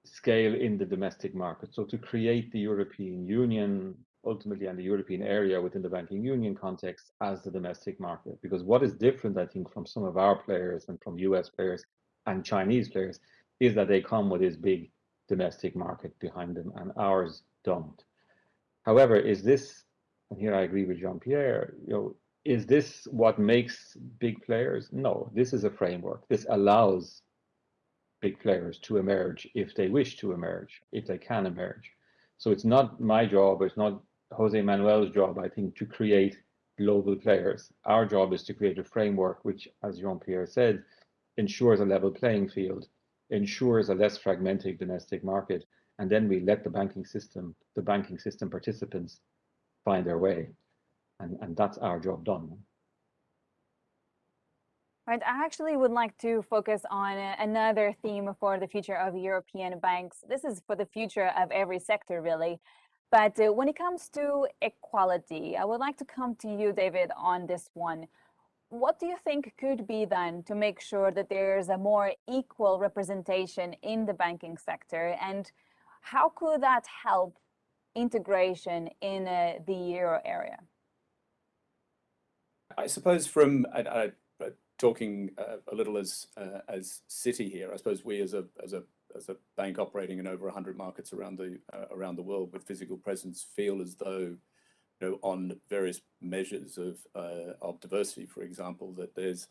scale in the domestic market. So to create the European Union ultimately and the European area within the banking union context as the domestic market. Because what is different, I think, from some of our players and from US players and Chinese players is that they come with this big domestic market behind them and ours don't. However, is this, and here I agree with Jean-Pierre, you know, is this what makes big players? No, this is a framework. This allows big players to emerge if they wish to emerge, if they can emerge. So it's not my job, it's not Jose Manuel's job, I think, to create global players. Our job is to create a framework which, as Jean-Pierre said, ensures a level playing field, ensures a less fragmented domestic market, and then we let the banking system, the banking system participants find their way. And, and that's our job done. Right, I actually would like to focus on another theme for the future of European banks. This is for the future of every sector, really. But uh, when it comes to equality, I would like to come to you, David, on this one. What do you think could be done to make sure that there's a more equal representation in the banking sector? And how could that help integration in uh, the euro area? I suppose from talking uh, a little as uh, as Citi here, I suppose we as a as a as a bank operating in over 100 markets around the uh, around the world with physical presence feel as though you know on various measures of uh, of diversity for example that there's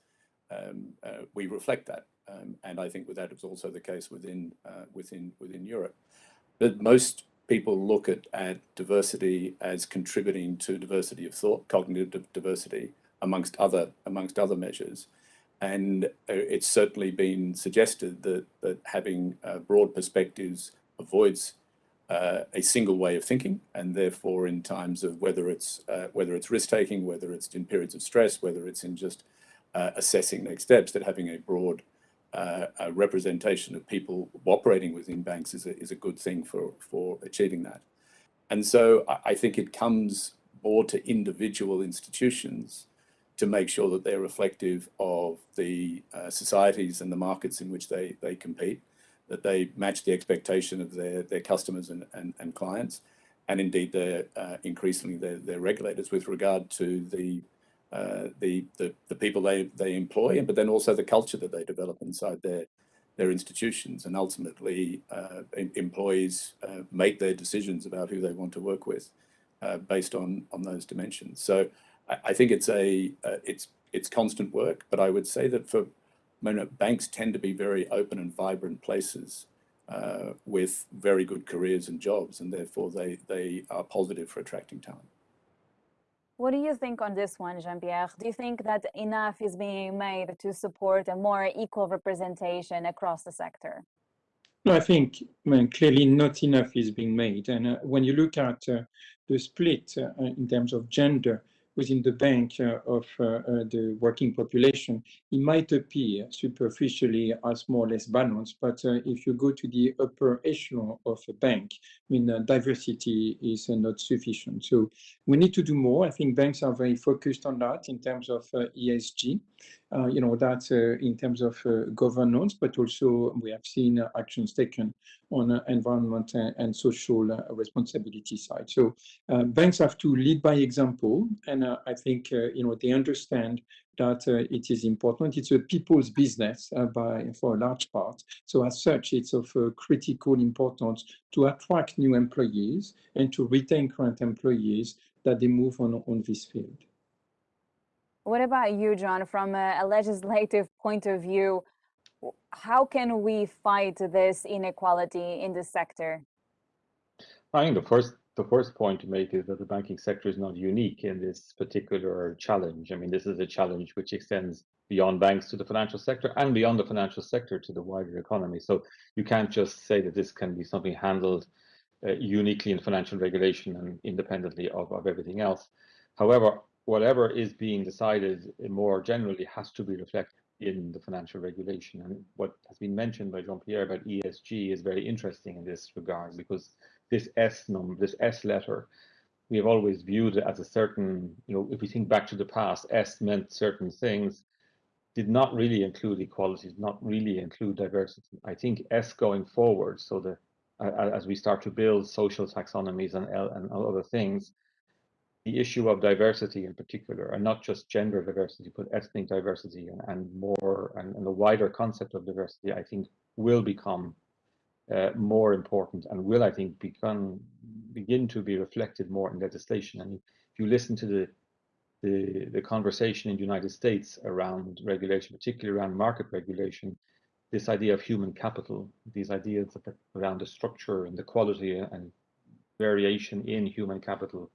um, uh, we reflect that. Um, and I think with that that is also the case within uh, within within Europe. But most people look at, at diversity as contributing to diversity of thought cognitive diversity amongst other amongst other measures and uh, it's certainly been suggested that, that having uh, broad perspectives avoids uh, a single way of thinking, and therefore in times of whether it's uh, whether it's risk taking, whether it's in periods of stress, whether it's in just uh, assessing next steps, that having a broad uh, a representation of people operating within banks is a, is a good thing for for achieving that. And so I, I think it comes more to individual institutions to make sure that they're reflective of the uh, societies and the markets in which they, they compete, that they match the expectation of their, their customers and, and, and clients, and indeed their, uh, increasingly their, their regulators with regard to the, uh, the, the, the people they, they employ, but then also the culture that they develop inside their, their institutions and ultimately uh, employees uh, make their decisions about who they want to work with uh, based on, on those dimensions. So I, think it's a uh, it's it's constant work, but I would say that for you know, banks tend to be very open and vibrant places uh, with very good careers and jobs, and therefore they they are positive for attracting talent. What do you think on this one, Jean-Pierre? Do you think that enough is being made to support a more equal representation across the sector? No, I think I mean, clearly not enough is being made. And uh, when you look at uh, the split uh, in terms of gender, within the bank uh, of uh, uh, the working population, it might appear superficially as more or less balanced, but uh, if you go to the upper echelon of a bank, I mean, uh, diversity is uh, not sufficient. So we need to do more. I think banks are very focused on that in terms of ESG. You know, that in terms of governance, but also we have seen actions taken on environment and, social responsibility side. So banks have to lead by example, and uh, I think uh, you know they understand that uh, it is important. It's a people's business uh, by for a large part. So as such, it's of uh, critical importance to attract new employees and to retain current employees that they move on on this field. What about you, John? From a, legislative point of view, how can we fight this inequality in the sector? I think the first the first point to make is that the banking sector is not unique in this particular challenge. I mean, this is a challenge which extends beyond banks to the financial sector and beyond the financial sector to the wider economy. So you can't just say that this can be something handled uh, uniquely in financial regulation and independently of, of everything else. However, whatever is being decided more generally has to be reflected in the financial regulation. And what has been mentioned by Jean-Pierre about ESG is very interesting in this regard because this S number, this S letter, we have always viewed it as a certain, you know, if we think back to the past, S meant certain things, did not really include equality, did not really include diversity. I think S going forward, so that as we start to build social taxonomies and, and other things, the issue of diversity in particular, and not just gender diversity, but ethnic diversity and, and more, and, and the wider concept of diversity, I think will become uh, more important and will, I think, become begin to be reflected more in legislation. And if you listen to the the, the conversation in the United States around regulation, particularly around market regulation, this idea of human capital, these ideas around the structure and the quality and variation in human capital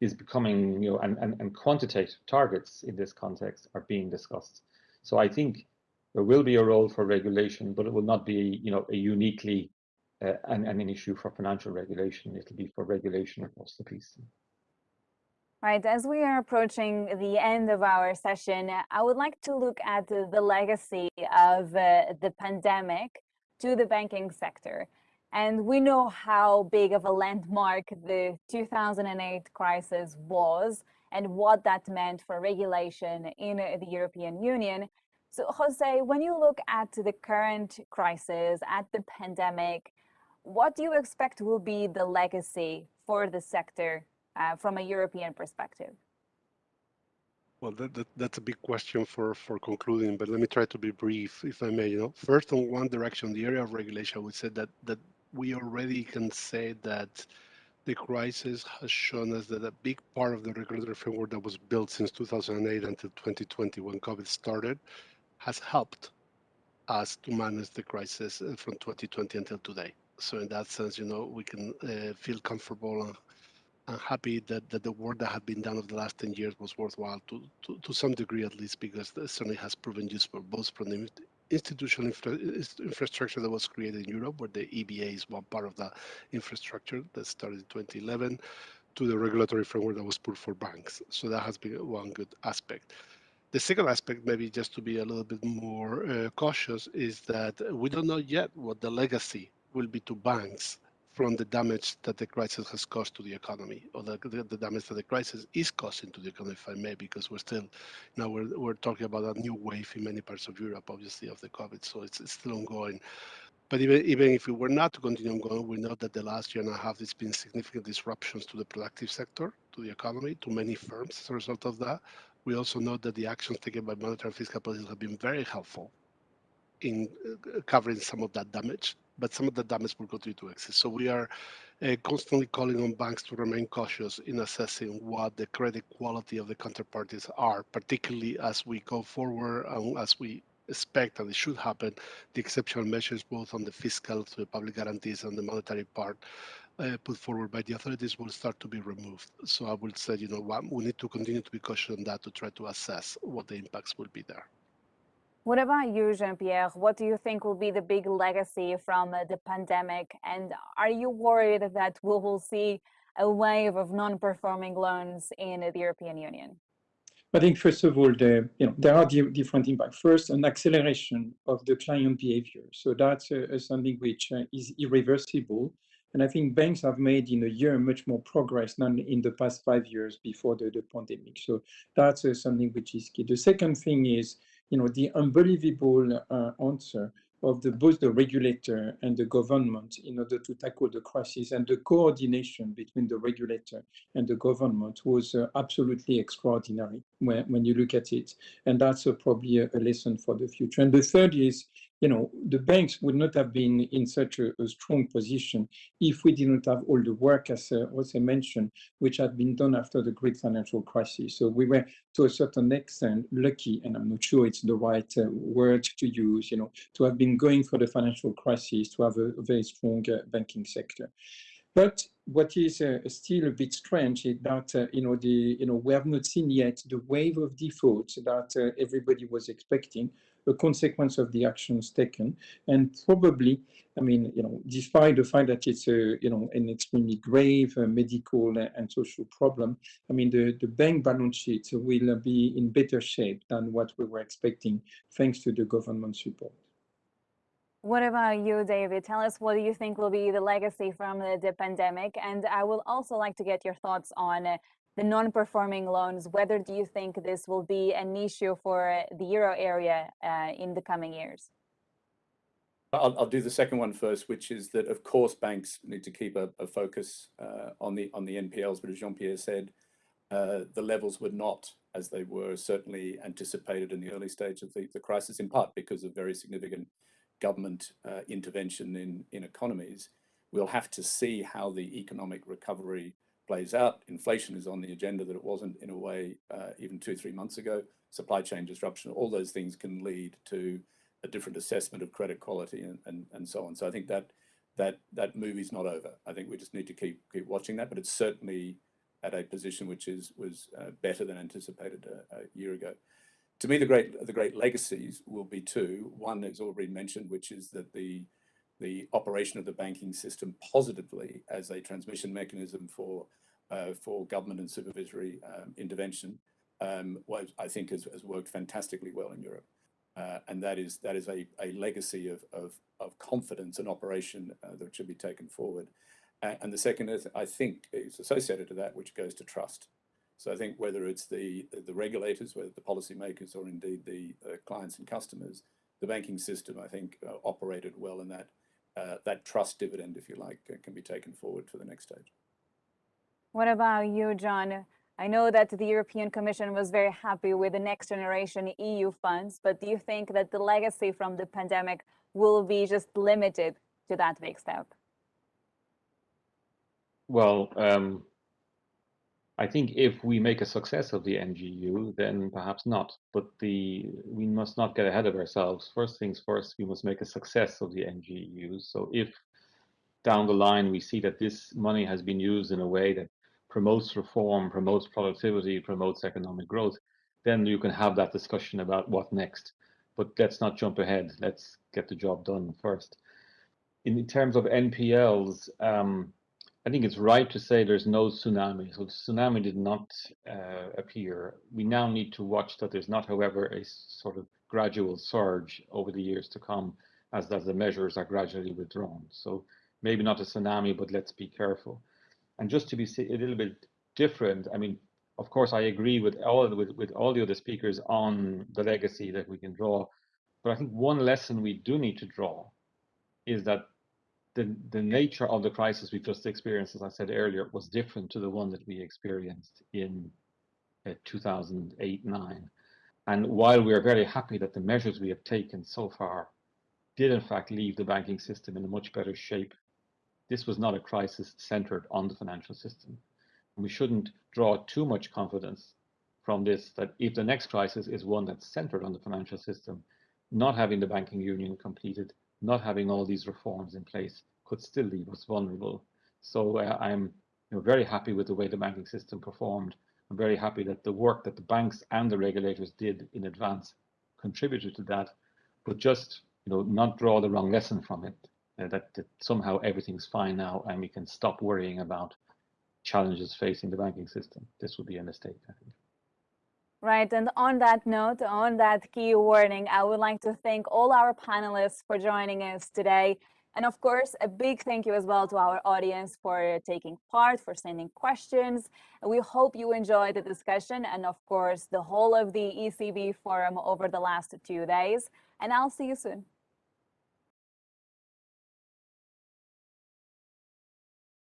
is becoming, you know, and, and, and quantitative targets in this context are being discussed. So I think there will be a role for regulation, but it will not be, you know, a uniquely uh, an, an issue for financial regulation. It'll be for regulation across the piece. Right, as we are approaching the end of our session, I would like to look at the, the legacy of uh, the pandemic to the banking sector. And we know how big of a landmark the 2008 crisis was and what that meant for regulation in the European Union. So, Jose, when you look at the current crisis, at the pandemic, what do you expect will be the legacy for the sector uh, from a European perspective? Well, that, that, that's a big question for, for concluding, but let me try to be brief, if I may. You know, first, on one direction, the area of regulation, we said that that we already can say that the crisis has shown us that a big part of the regulatory framework that was built since 2008 until 2020, when COVID started, has helped us to manage the crisis uh, from 2020 until today. So in that sense, you know, we can uh, feel comfortable and, and happy that, that the work that had been done over the last 10 years was worthwhile to, to, to some degree at least, because it certainly has proven useful both from the institutional infra infrastructure that was created in Europe, where the EBA is one part of that infrastructure that started in 2011, to the regulatory framework that was put for banks. So that has been one good aspect. The second aspect, maybe just to be a little bit more uh, cautious, is that we don't know yet what the legacy will be to banks from the damage that the crisis has caused to the economy, or the, the, the, damage that the crisis is causing to the economy, if I may, because we're still now we're we're talking about a new wave in many parts of Europe, obviously of the COVID, so it's, it's still ongoing. But even even if we were not to continue ongoing, we know that the last year and a half there's been significant disruptions to the productive sector, to the economy, to many firms as a result of that. We also know that the actions taken by monetary and fiscal policies have been very helpful in uh, covering some of that damage but some of the damage will continue to exist. So we are uh, constantly calling on banks to remain cautious in assessing what the credit quality of the counterparties are, particularly as we go forward and as we expect and it should happen, the exceptional measures both on the fiscal, to the public guarantees and the monetary part uh, put forward by the authorities will start to be removed. So I would say, you know, we need to continue to be cautious on that to try to assess what the impacts will be there. What about you, Jean-Pierre? What do you think will be the big legacy from uh, the pandemic? And are you worried that we will see a wave of non-performing loans in the European Union? I think first of all, the, you know, there are different impacts. First, an acceleration of the client behavior. So that's uh, something which uh, is irreversible. And I think banks have made in a year much more progress than in the past five years before the, the pandemic. So that's uh, something which is key. The second thing is you know, the unbelievable uh, answer of the both the regulator and the government in order to tackle the crisis. And the coordination between the regulator and the government was uh, absolutely extraordinary when, when you look at it. And that's uh, probably a, a, lesson for the future. And the third is you know the banks would not have been in such a, a strong position if we did not have all the work as uh, Jose mentioned which had been done after the great financial crisis so we were to a certain extent lucky and i'm not sure it's the right uh, word to use you know to have been going for the financial crisis to have a, a very strong uh, banking sector. But what is uh, still a bit strange is that uh, you know the you know we have not seen yet the wave of defaults that uh, everybody was expecting, a consequence of the actions taken, and probably, I mean, you know, despite the fact that it's a you know an extremely grave uh, medical and social problem, I mean the the bank balance sheet will be in better shape than what we were expecting, thanks to the government support. What about you, David? Tell us what do you think will be the legacy from the, the pandemic? And I would also like to get your thoughts on uh, the non-performing loans. Whether do you think this will be an issue for the euro area uh, in the coming years? I'll, I'll, do the second one first, which is that of course banks need to keep a, a focus uh, on the on the NPLs. But as Jean-Pierre said, uh, the levels were not as they were certainly anticipated in the early stage of the, the crisis, in part because of very significant government uh, intervention in, in economies. We'll have to see how the economic recovery plays out. Inflation is on the agenda that it wasn't in a way uh, even two, three months ago. Supply chain disruption, all those things can lead to a different assessment of credit quality and, and, and so on. So I think that that that movie's not over. I think we just need to keep keep watching that, but it's certainly at a position which is was uh, better than anticipated a, a year ago to me, the great the great legacies will be two. One is already mentioned, which is that the the operation of the banking system positively as a transmission mechanism for uh, for government and supervisory um, intervention, um, I think has, has, worked fantastically well in Europe. Uh, and that is that is a, a legacy of, of, of confidence and operation uh, that should be taken forward. and the second is, I think, is associated to that, which goes to trust. So I think whether it's the, the regulators, whether the policymakers or indeed the uh, clients and customers, the banking system, I think, uh, operated well in that, uh, that trust dividend, if you like, can be taken forward for the next stage. What about you, John? I know that the European Commission was very happy with the next generation EU funds, but do you think that the legacy from the pandemic will be just limited to that big step? Well, um, I think if we make a success of the NGEU, then perhaps not. But the we must not get ahead of ourselves. First things first, we must make a success of the NGEU. So if down the line we see that this money has been used in a way that promotes reform, promotes productivity, promotes economic growth, then you can have that discussion about what next. But let's not jump ahead. Let's get the job done first. In terms of NPLs, um, I think it's right to say there's no tsunami. So the tsunami did not uh, appear. We now need to watch that there's not, however, a sort of gradual surge over the years to come as, as the measures are gradually withdrawn. So maybe not a tsunami, but let's be careful. And just to be a little bit different, I mean, of course, I agree with all with, with all the other speakers on the legacy that we can draw. But I think one lesson we do need to draw is that the, the nature of the crisis we just experienced, as I said earlier, was different to the one that we experienced in uh, 2008-9. And while we are very happy that the measures we have taken so far did in fact leave the banking system in a much better shape, this was not a crisis centered on the financial system. And we shouldn't draw too much confidence from this that if the next crisis is one that's centered on the financial system, not having the banking union completed not having all these reforms in place could still leave us vulnerable. So uh, I'm you know, very happy with the way the banking system performed. I'm very happy that the work that the banks and the regulators did in advance contributed to that, but just you know not draw the wrong lesson from it. Uh, that, that somehow everything's fine now and we can stop worrying about challenges facing the banking system. This would be a mistake, I think. Right, and on that note, on that key warning, I would like to thank all our panelists for joining us today. And of course, a big thank you as well to our audience for taking part, for sending questions. We hope you enjoyed the discussion and of course, the whole of the ECB forum over the last two days. And I'll see you soon.